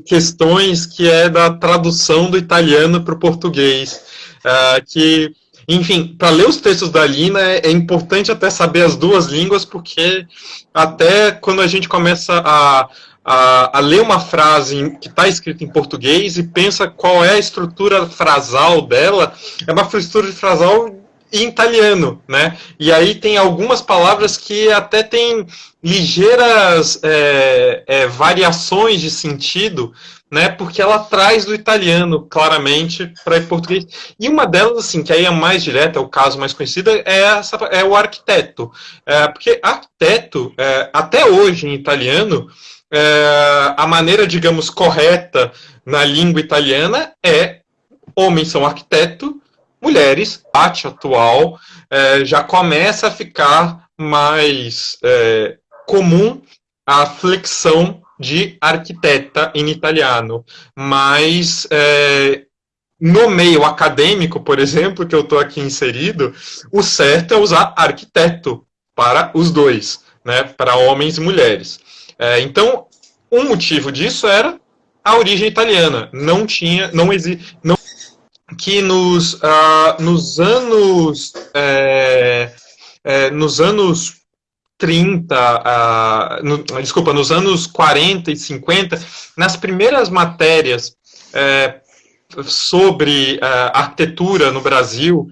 [SPEAKER 2] questões que é da tradução do italiano para o português, é, que, enfim, para ler os textos da Lina é, é importante até saber as duas línguas, porque até quando a gente começa a a, a ler uma frase que está escrita em português e pensa qual é a estrutura frasal dela, é uma estrutura frasal em italiano, né? E aí tem algumas palavras que até tem ligeiras é, é, variações de sentido né? Porque ela traz do italiano, claramente, para português. E uma delas, assim, que aí é mais direta, é o caso mais conhecido, é, essa, é o arquiteto. É, porque arquiteto, é, até hoje em italiano, é, a maneira, digamos, correta na língua italiana é homens são arquiteto, mulheres, arte atual, é, já começa a ficar mais é, comum a flexão de arquiteta em italiano, mas é, no meio acadêmico, por exemplo, que eu estou aqui inserido, o certo é usar arquiteto para os dois, né, para homens e mulheres. É, então, um motivo disso era a origem italiana. Não tinha, não existe, não que nos, uh, nos anos é, é, nos anos 30, uh, no, desculpa, nos anos 40 e 50, nas primeiras matérias é, sobre uh, arquitetura no Brasil,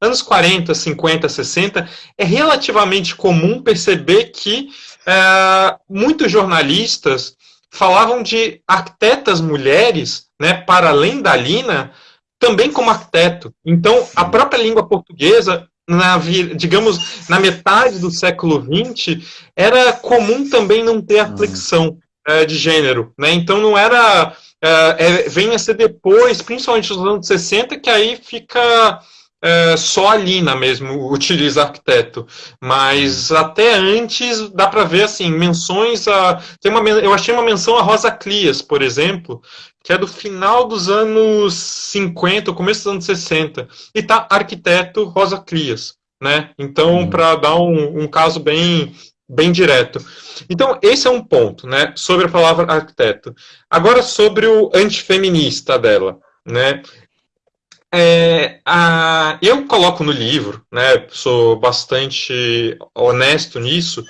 [SPEAKER 2] anos 40, 50, 60, é relativamente comum perceber que uh, muitos jornalistas falavam de arquitetas mulheres, né, para além da Lina, também como arquiteto. Então, a própria língua portuguesa na, digamos, na metade do século XX, era comum também não ter a uhum. flexão é, de gênero. Né? Então não era. É, é, vem a ser depois, principalmente nos anos 60, que aí fica. É, só a Lina mesmo utiliza arquiteto, mas uhum. até antes dá para ver assim menções a tem uma eu achei uma menção a Rosa Clias, por exemplo, que é do final dos anos 50, começo dos anos 60, e tá arquiteto Rosa Crias, né? Então, uhum. para dar um, um, caso bem, bem direto. Então, esse é um ponto, né? Sobre a palavra arquiteto. Agora, sobre o antifeminista dela, né? É, a, eu coloco no livro, né? Sou bastante honesto nisso,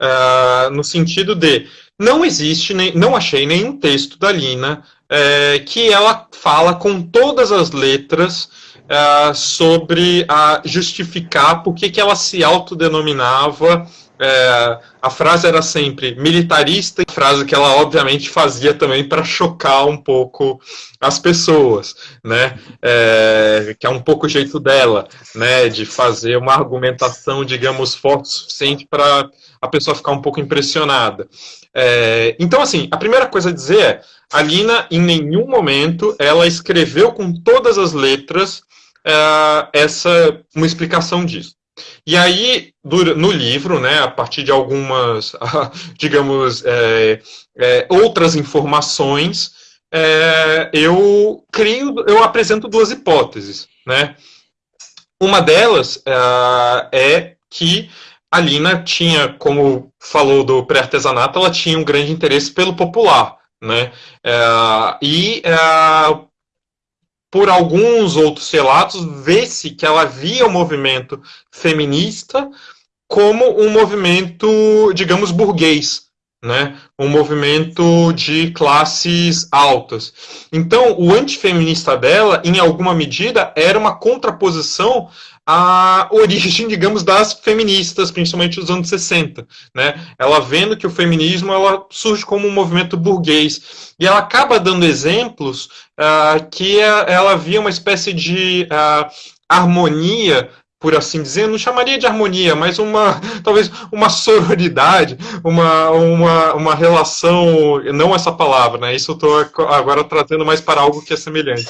[SPEAKER 2] uh, no sentido de não existe, nem, não achei nenhum texto da Lina é, que ela fala com todas as letras é, sobre a justificar por que ela se autodenominava. É, a frase era sempre militarista, frase que ela obviamente fazia também para chocar um pouco as pessoas, né? É, que é um pouco o jeito dela, né? De fazer uma argumentação, digamos, forte o suficiente para a pessoa ficar um pouco impressionada. É, então, assim, a primeira coisa a dizer é a Lina, em nenhum momento, ela escreveu com todas as letras uh, essa uma explicação disso. E aí, no livro, né, a partir de algumas, digamos, é, é, outras informações, é, eu crio, eu apresento duas hipóteses, né? Uma delas é que a Lina tinha, como falou do pré-artesanato, ela tinha um grande interesse pelo popular. Né? É, e é, por alguns outros relatos, vê-se que ela via o movimento feminista como um movimento, digamos, burguês, né? um movimento de classes altas. Então, o antifeminista dela, em alguma medida, era uma contraposição a origem, digamos, das feministas, principalmente dos anos 60, né? Ela vendo que o feminismo ela surge como um movimento burguês e ela acaba dando exemplos uh, que ela via uma espécie de uh, harmonia por assim dizer, não chamaria de harmonia, mas uma talvez uma sororidade, uma, uma, uma relação, não essa palavra, né? Isso eu estou agora trazendo mais para algo que é semelhante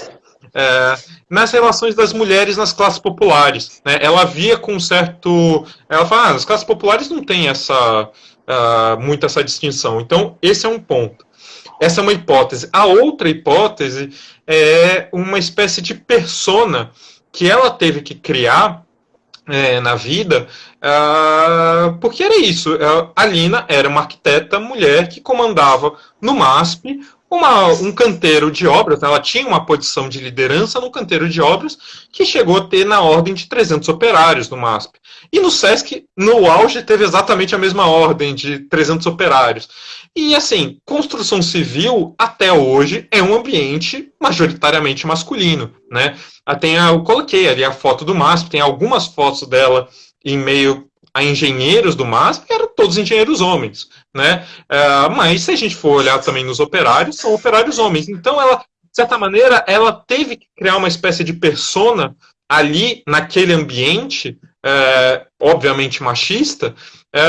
[SPEAKER 2] é, nas relações das mulheres nas classes populares. Né? Ela via com certo. Ela fala, ah, as classes populares não tem essa, uh, muito essa distinção. Então, esse é um ponto. Essa é uma hipótese. A outra hipótese é uma espécie de persona que ela teve que criar é, na vida, uh, porque era isso. A Lina era uma arquiteta mulher que comandava no MASP uma, um canteiro de obras, ela tinha uma posição de liderança no canteiro de obras que chegou a ter na ordem de 300 operários no MASP. E no SESC, no auge, teve exatamente a mesma ordem de 300 operários. E assim, construção civil, até hoje, é um ambiente majoritariamente masculino. Né? Tem a, eu coloquei ali a foto do MASP, tem algumas fotos dela em meio a engenheiros do MASP, eram todos engenheiros homens, né? Uh, mas se a gente for olhar também nos operários, são operários homens. Então ela, de certa maneira, ela teve que criar uma espécie de persona ali naquele ambiente, é, obviamente machista, é,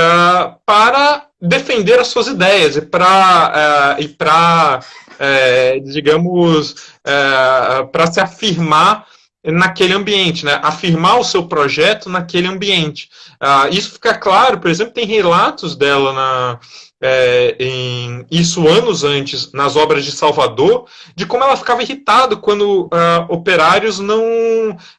[SPEAKER 2] para defender as suas ideias e para e para digamos para se afirmar naquele ambiente, né? afirmar o seu projeto naquele ambiente. Uh, isso fica claro, por exemplo, tem relatos dela na, é, em, isso anos antes, nas obras de Salvador, de como ela ficava irritada quando uh, operários não,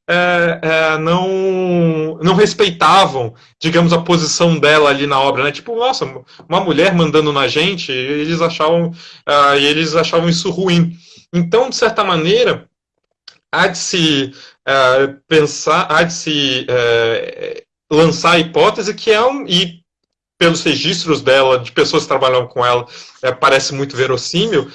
[SPEAKER 2] é, é, não, não respeitavam, digamos, a posição dela ali na obra, né? Tipo, nossa, uma mulher mandando na gente, eles achavam, uh, eles achavam isso ruim. Então, de certa maneira, há de se uh, pensar, há de se lançar a hipótese que é um, e pelos registros dela, de pessoas que trabalham com ela, é, parece muito verossímil,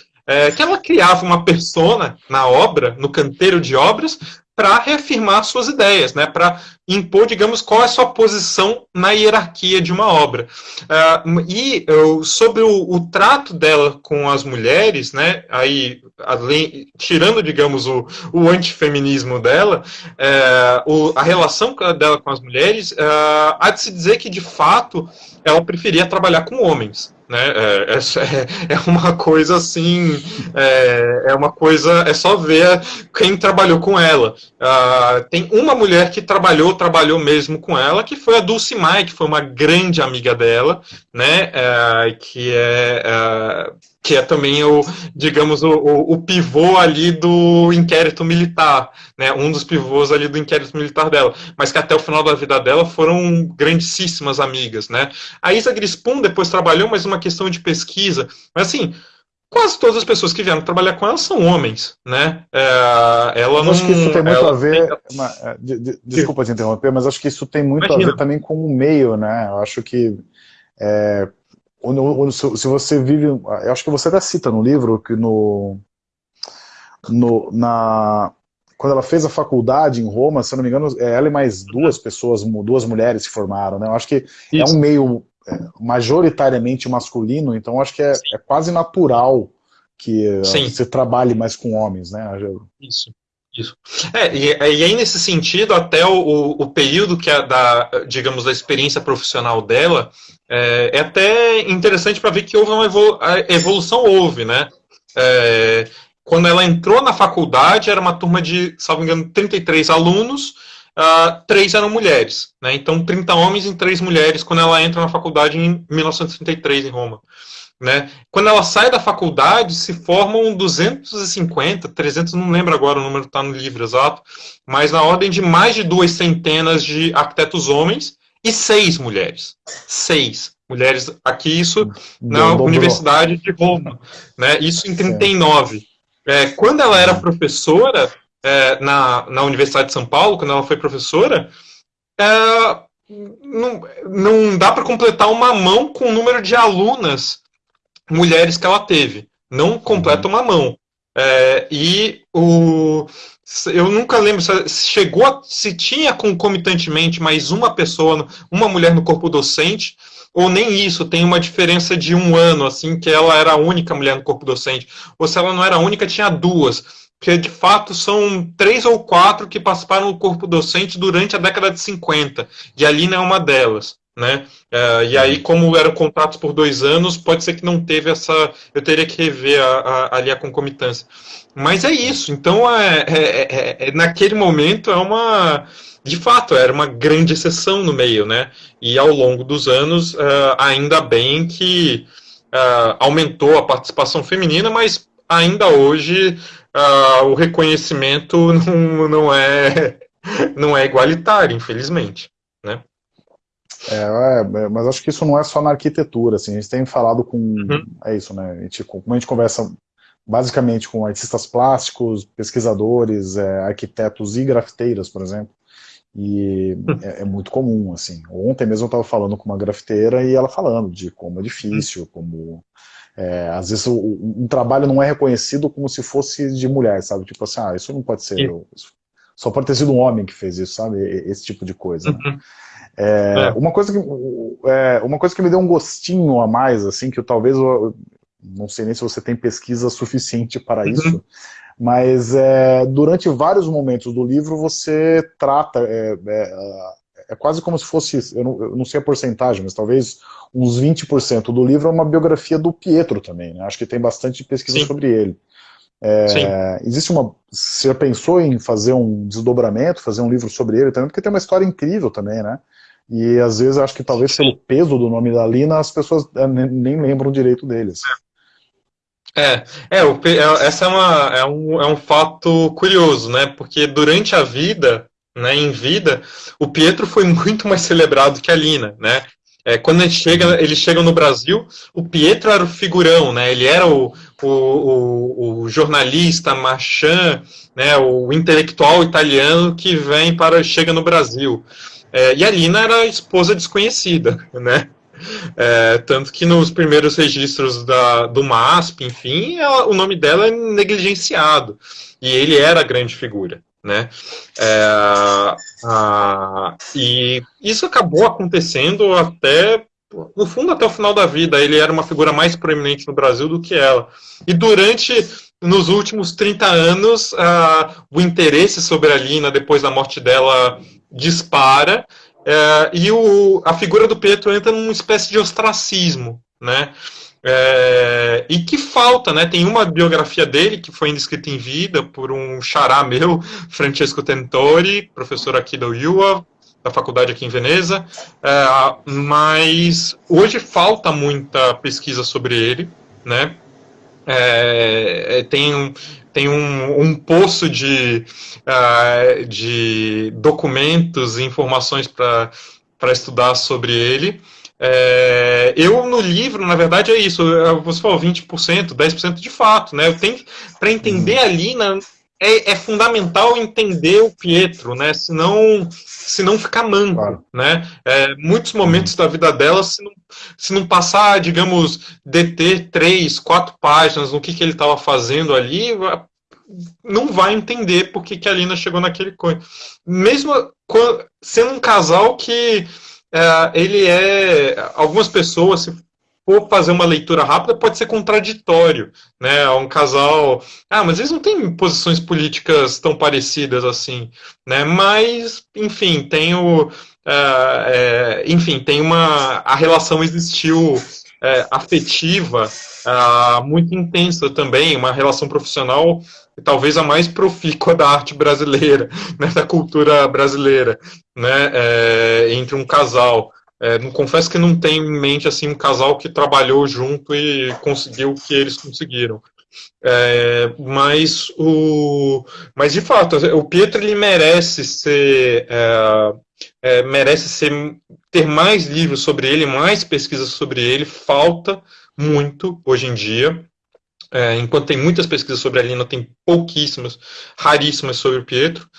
[SPEAKER 2] que ela criava uma persona na obra, no canteiro de obras, para reafirmar suas ideias, né, para impor, digamos, qual é a sua posição na hierarquia de uma obra. Uh, e sobre o, o, trato dela com as mulheres, né, aí, além, tirando, digamos, o, o antifeminismo dela, uh, o, a relação dela com as mulheres, há de se dizer que, de fato, ela preferia trabalhar com homens. Né? É, é, é uma coisa assim, é, é, uma coisa, é só ver quem trabalhou com ela. Uh, tem uma mulher que trabalhou, trabalhou mesmo com ela, que foi a Dulce Mai, que foi uma grande amiga dela, né? Uh, que é uh, que é também o, digamos, o, o, pivô ali do inquérito militar, né, um dos pivôs ali do inquérito militar dela, mas que até o final da vida dela foram grandíssimas amigas, né. A Isa Grispun depois trabalhou, mas uma questão de pesquisa, mas assim, quase todas as pessoas que vieram trabalhar com ela são homens, né? É, ela
[SPEAKER 1] não, acho que isso tem muito a ver. Tem... É, de, de, desculpa te interromper, mas acho que isso tem muito Imagina. a ver também com o meio, né? Eu acho que é, se você vive, eu acho que você até cita no livro que no, no na quando ela fez a faculdade em Roma, se eu não me engano, é ela e mais duas pessoas, duas mulheres se formaram, né? Eu acho que Isso. é um meio é, majoritariamente masculino, então acho que é, é quase natural que Sim. você trabalhe mais com homens, né?
[SPEAKER 2] Isso. Isso. É, e, e, aí, nesse sentido, até o, o período que a, da, digamos, da experiência profissional dela, é, é até interessante para ver que houve uma evolu evolução, houve, né? É, quando ela entrou na faculdade, era uma turma de, salvo engano, 33 alunos, uh, três eram mulheres, né? Então, 30 homens e três mulheres, quando ela entra na faculdade em 1933, em Roma. Né? Quando ela sai da faculdade, se formam 250, 300, não lembro agora o número, está no livro exato, mas na ordem de mais de duas centenas de arquitetos homens e seis mulheres. Seis mulheres. Aqui, isso na Universidade de Roma. Né? Isso em 39. É, quando ela era professora é, na, na Universidade de São Paulo, quando ela foi professora, é, não, não dá para completar uma mão com o número de alunas mulheres que ela teve. Não completa uma mão. É, e o, eu nunca lembro se chegou se tinha concomitantemente mais uma pessoa, uma mulher no corpo docente, ou nem isso, tem uma diferença de um ano, assim, que ela era a única mulher no corpo docente. Ou se ela não era a única, tinha duas. Porque de fato são três ou quatro que participaram do corpo docente durante a década de 50. E a Lina é uma delas né? Uh, e aí, como eram contratos por dois anos, pode ser que não teve essa. Eu teria que rever a, a, ali a concomitância. Mas é isso. Então, é, é, é, é, naquele momento, é uma. De fato, era uma grande exceção no meio, né? E ao longo dos anos, uh, ainda bem que uh, aumentou a participação feminina, mas ainda hoje o reconhecimento não, não, é, não é igualitário, infelizmente. Né?
[SPEAKER 1] É, é, mas acho que isso não é só na arquitetura, assim, a gente tem falado com, uhum. é isso, né, a gente, como a gente conversa basicamente com artistas plásticos, pesquisadores, é, arquitetos e grafiteiras, por exemplo, e hum. é, é, muito comum, assim, ontem mesmo eu estava falando com uma grafiteira e ela falando de como é difícil, como, é, às vezes o, um trabalho não é reconhecido como se fosse de mulher, sabe, tipo assim, ah, isso não pode ser, só pode ter sido um homem que fez isso, sabe, esse tipo de coisa, né? uhum. É, é. Uma, coisa que, é, uma coisa que me deu um gostinho a mais, assim, que eu, talvez, eu, não sei nem se você tem pesquisa suficiente para uhum. isso, mas é, durante vários momentos do livro você trata, é, é, é quase como se fosse, eu não, eu não, sei a porcentagem, mas talvez uns 20% do livro é uma biografia do Pietro também, né? acho que tem bastante pesquisa Sim. sobre ele. É, existe uma. Você já pensou em fazer um desdobramento, fazer um livro sobre ele também? Porque tem uma história incrível também, né? E às vezes acho que talvez pelo peso do nome da Lina as pessoas é, nem lembram direito deles.
[SPEAKER 2] É, é, o, é essa é, uma, é, um, é um fato curioso, né? Porque durante a vida, né, em vida, o Pietro foi muito mais celebrado que a Lina, né? É, quando ele chega, eles chegam no Brasil, o Pietro era o figurão, né? Ele era o, o, o, o jornalista, marchand, né? O intelectual italiano que vem para chega no Brasil. É, e a Lina era esposa desconhecida, né? É, tanto que nos primeiros registros da, do MASP, enfim, ela, o nome dela é negligenciado. E ele era a grande figura. Né? É, a, e isso acabou acontecendo até, no fundo, até o final da vida. Ele era uma figura mais proeminente no Brasil do que ela. E durante, nos últimos 30 anos, o interesse sobre a Lina, depois da morte dela, dispara. É, e o, a figura do Pietro entra numa espécie de ostracismo, né? É, e que falta, né? Tem uma biografia dele que foi escrita em vida por um xará meu, Francesco Tentori, professor aqui da UIUA, da faculdade aqui em Veneza, é, mas hoje falta muita pesquisa sobre ele, né? É, é tem um, tem um, um poço de, uh, de documentos e informações para estudar sobre ele, é, eu, no livro, na verdade, é isso. Você falou 20%, 10% de fato, né? Eu tenho para entender uhum. a Lina é, é, fundamental entender o Pietro, né? Senão, se não ficar manco, claro. né? É, muitos momentos da vida dela, se não, se não passar, digamos, deter três, quatro páginas no que, que ele estava fazendo ali, não vai entender por que, que a Lina chegou naquele coisa. Mesmo sendo um casal que é, ele é. Algumas pessoas, se for fazer uma leitura rápida, pode ser contraditório. Né? Um casal. Ah, mas eles não têm posições políticas tão parecidas assim. Né? Mas, enfim, tem o. É, é, enfim, tem uma. A relação existiu é, afetiva uh, muito intensa também, uma relação profissional talvez a mais profícua da arte brasileira, né, da cultura brasileira, né, é, entre um casal. É, não confesso que não tenho em mente assim um casal que trabalhou junto e conseguiu o que eles conseguiram. É, mas o mas de fato o Pietro ele merece ser é, é, merece ser ter mais livros sobre ele mais pesquisas sobre ele falta muito hoje em dia é, enquanto tem muitas pesquisas sobre a Lina, tem pouquíssimas, raríssimas sobre o Pietro.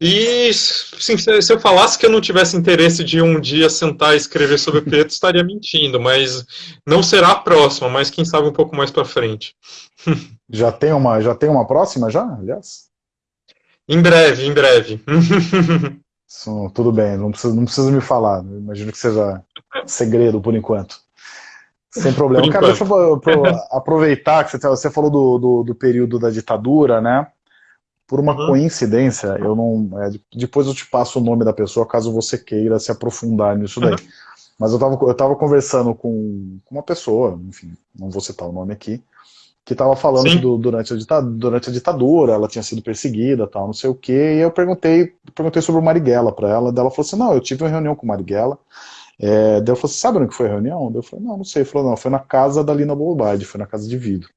[SPEAKER 2] E sim, se eu falasse que eu não tivesse interesse de um dia sentar e escrever sobre o Pietro, estaria mentindo, mas não será a próxima, mas quem sabe um pouco mais para frente.
[SPEAKER 1] Já tem uma, já tem uma próxima já, aliás?
[SPEAKER 2] Em breve, em breve.
[SPEAKER 1] Isso, tudo bem, não precisa, não precisa me falar. Imagino que seja segredo por enquanto. Sem problema. Cara, deixa eu aproveitar que você, você falou do, do, do, período da ditadura, né? Por uma uhum. coincidência, eu não. É, depois eu te passo o nome da pessoa, caso você queira se aprofundar nisso daí. Uhum. Mas eu estava eu tava conversando com, com, uma pessoa, enfim, não vou citar o nome aqui, que estava falando que do, durante, a ditadura, durante a ditadura ela tinha sido perseguida, tal, não sei o quê, e eu perguntei, perguntei sobre o Marighella para ela, dela falou assim, não, eu tive uma reunião com o Marighella, é, daí eu falei, sabe onde foi a reunião? Daí eu falei, não, não sei. Ele falou, não, foi na casa da Lina Bolobardi, foi na casa de vidro.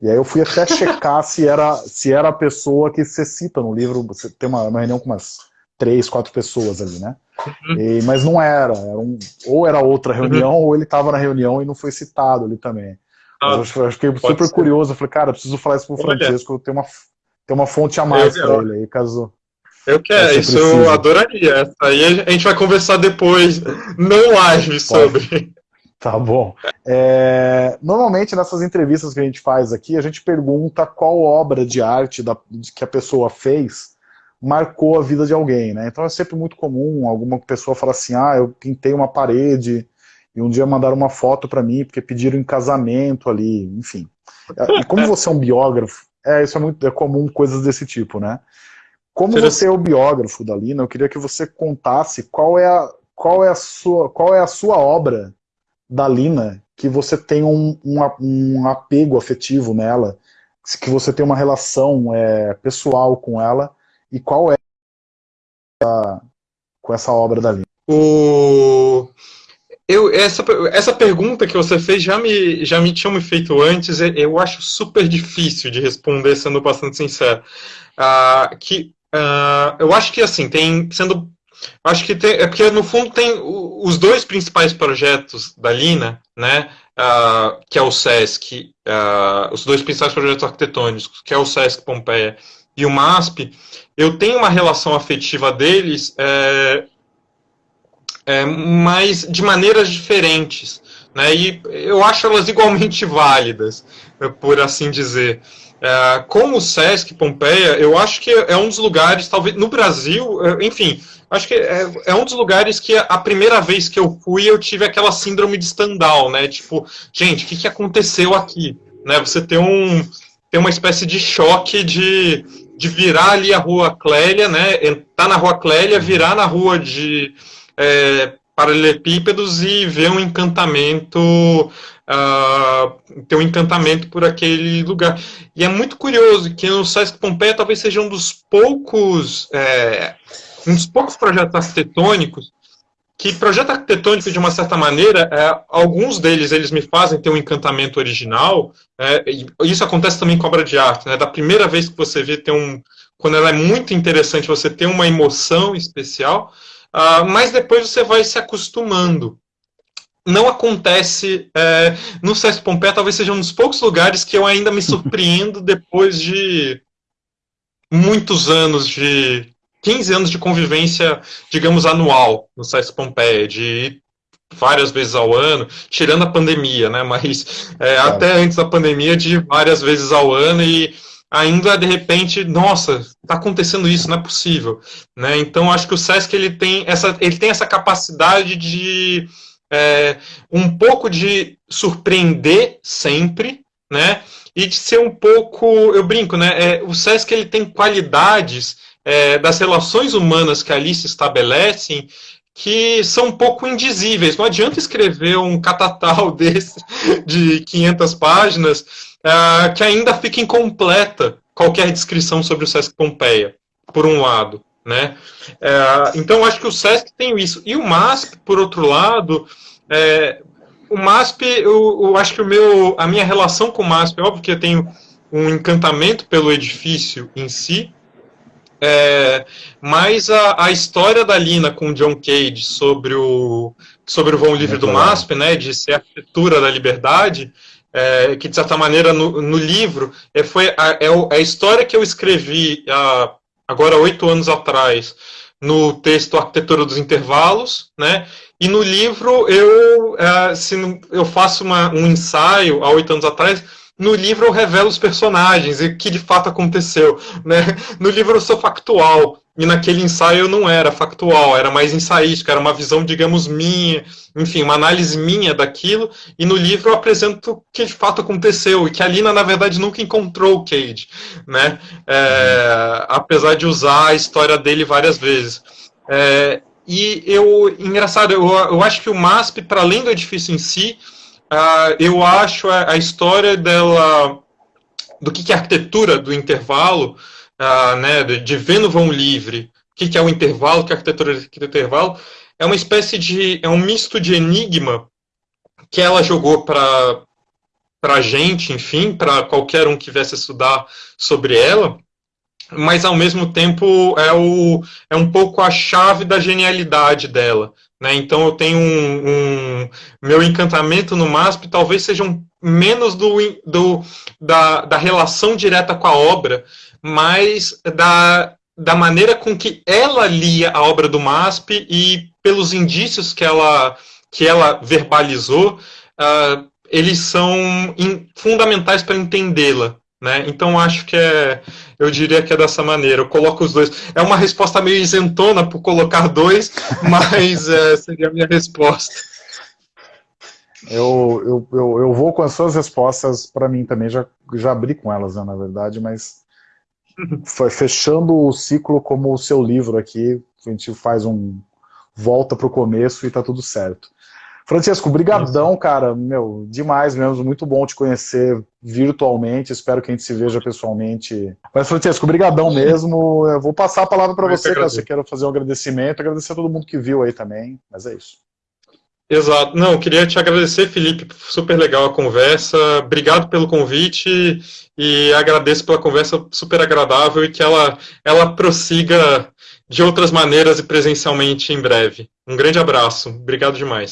[SPEAKER 1] E aí eu fui até checar se era, se era a pessoa que você cita no livro, você tem uma, uma reunião com umas três, quatro pessoas ali, né? Uhum. E, mas não era, era um, ou era outra reunião, uhum. ou ele estava na reunião e não foi citado ali também. Ah, eu, fiquei super ser. curioso, eu falei, cara, preciso falar isso pro Francesco, tem uma, tem uma fonte a mais para ele aí, caso...
[SPEAKER 2] Eu quero, isso precisa. eu adoraria. Essa aí a gente vai conversar depois, não live, sobre.
[SPEAKER 1] Tá bom. É, normalmente nessas entrevistas que a gente faz aqui, a gente pergunta qual obra de arte da, que a pessoa fez marcou a vida de alguém, né? Então é sempre muito comum alguma pessoa falar assim, ah, eu pintei uma parede e um dia mandaram uma foto para mim porque pediram em casamento ali, enfim. E como você é um biógrafo, é, isso é muito é comum, coisas desse tipo, né? Como você é o biógrafo da Lina, eu queria que você contasse qual é a, qual é a, sua, qual é a sua obra da Lina que você tem um, um, um apego afetivo nela, que você tem uma relação é, pessoal com ela, e qual é a, com essa obra da Lina?
[SPEAKER 2] O... Eu, essa, essa pergunta que você fez já me, já me tinha me feito antes, eu acho super difícil de responder, sendo bastante sincero. Uh, que, uh, eu acho que, assim, tem, sendo Acho que tem, é porque no fundo tem os dois principais projetos da Lina, né, uh, que é o SESC, uh, os dois principais projetos arquitetônicos, que é o SESC Pompeia e o MASP, eu tenho uma relação afetiva deles, é, é, mas de maneiras diferentes, né, e eu acho elas igualmente válidas, por assim dizer. É, como o Sesc Pompeia, eu acho que é um dos lugares, talvez no Brasil, é, enfim, acho que é, é, um dos lugares que a primeira vez que eu fui eu tive aquela síndrome de Stendhal, né? Tipo, gente, o que, que aconteceu aqui? Né? Você tem um tem uma espécie de choque de, de virar ali a rua Clélia, né? Entrar na rua Clélia, virar na rua de é, paralelepípedos e ver um encantamento uh, ter um encantamento por aquele lugar. E é muito curioso que no Sesc Pompeia talvez seja um dos poucos é, um dos poucos projetos arquitetônicos que projeto arquitetônico, de uma certa maneira, é, alguns deles eles me fazem ter um encantamento original, é, e isso acontece também com obra de arte, né, da primeira vez que você vê, ter um, quando ela é muito interessante, você tem uma emoção especial, uh, mas depois você vai se acostumando não acontece é, no Sesc Pompeia, talvez seja um dos poucos lugares que eu ainda me surpreendo depois de muitos anos de 15 anos de convivência, digamos, anual no Sesc Pompeia, de várias vezes ao ano, tirando a pandemia, né? Mas é, até antes da pandemia, de várias vezes ao ano e ainda de repente, nossa, está acontecendo isso, não é possível, né? Então acho que o Sesc ele tem essa, ele tem essa capacidade de é, um pouco de surpreender sempre, né? E de ser um pouco, eu brinco, né? É, o Sesc ele tem qualidades é, das relações humanas que ali se estabelecem que são um pouco indizíveis. Não adianta escrever um catatal desse de 500 páginas uh, que ainda fica incompleta qualquer descrição sobre o Sesc Pompeia, por um lado. Né? É, então, acho que o SESC tem isso. E o MASP, por outro lado, é, o MASP, eu, eu, acho que o meu, a minha relação com o MASP, é óbvio que eu tenho um encantamento pelo edifício em si, é, mas a, a história da Lina com o John Cage sobre o, sobre o vão livre do MASP, né, de ser a arquitetura da liberdade, é, que de certa maneira no, no livro é, foi a, é, é a história que eu escrevi a agora oito anos atrás, no texto Arquitetura dos Intervalos, né? E no livro eu, é, se eu faço uma, um ensaio há oito anos atrás, no livro eu revelo os personagens e o que de fato aconteceu, né? No livro eu sou factual, e naquele ensaio não era factual, era mais ensaístico, era uma visão, digamos, minha, enfim, uma análise minha daquilo, e no livro eu apresento o que de fato aconteceu, e que a Lina, na verdade, nunca encontrou o Cade, né? É, apesar de usar a história dele várias vezes. É, e eu, engraçado, eu, eu acho que o MASP, para além do edifício em si, uh, eu acho a, a história dela, do que, que é a arquitetura do intervalo, uh, né, de livre, o que, que, é o intervalo, que é a arquitetura do intervalo, é uma espécie de, é um misto de enigma que ela jogou para para a gente, enfim, para qualquer um que viesse estudar sobre ela, mas ao mesmo tempo é, o, é um pouco a chave da genialidade dela. Né? Então eu tenho um, um meu encantamento no MASP talvez seja um, menos do, do, da, da relação direta com a obra, mas da, da maneira com que ela lia a obra do MASP e pelos indícios que ela, que ela verbalizou, uh, eles são in, fundamentais para entendê-la. Né? Então acho que é, eu diria que é dessa maneira. Eu coloco os dois. É uma resposta meio isentona por colocar dois, mas é, seria a minha resposta.
[SPEAKER 1] Eu, eu, eu, eu, vou com as suas respostas para mim também, já, já abri com elas, né, na verdade, mas foi fechando o ciclo como o seu livro aqui, a gente faz um volta para o começo e tá tudo certo. Francesco, brigadão, cara, meu, demais mesmo, muito bom te conhecer virtualmente, espero que a gente se veja pessoalmente. Mas, Francesco, brigadão mesmo, eu vou passar a palavra para você, caso você queira fazer um agradecimento, agradecer a todo mundo que viu aí também, mas é isso.
[SPEAKER 2] Exato. Não, queria te agradecer, Felipe, super legal a conversa, obrigado pelo convite e agradeço pela conversa super agradável e que ela, ela prossiga de outras maneiras e presencialmente em breve. Um grande abraço, obrigado demais.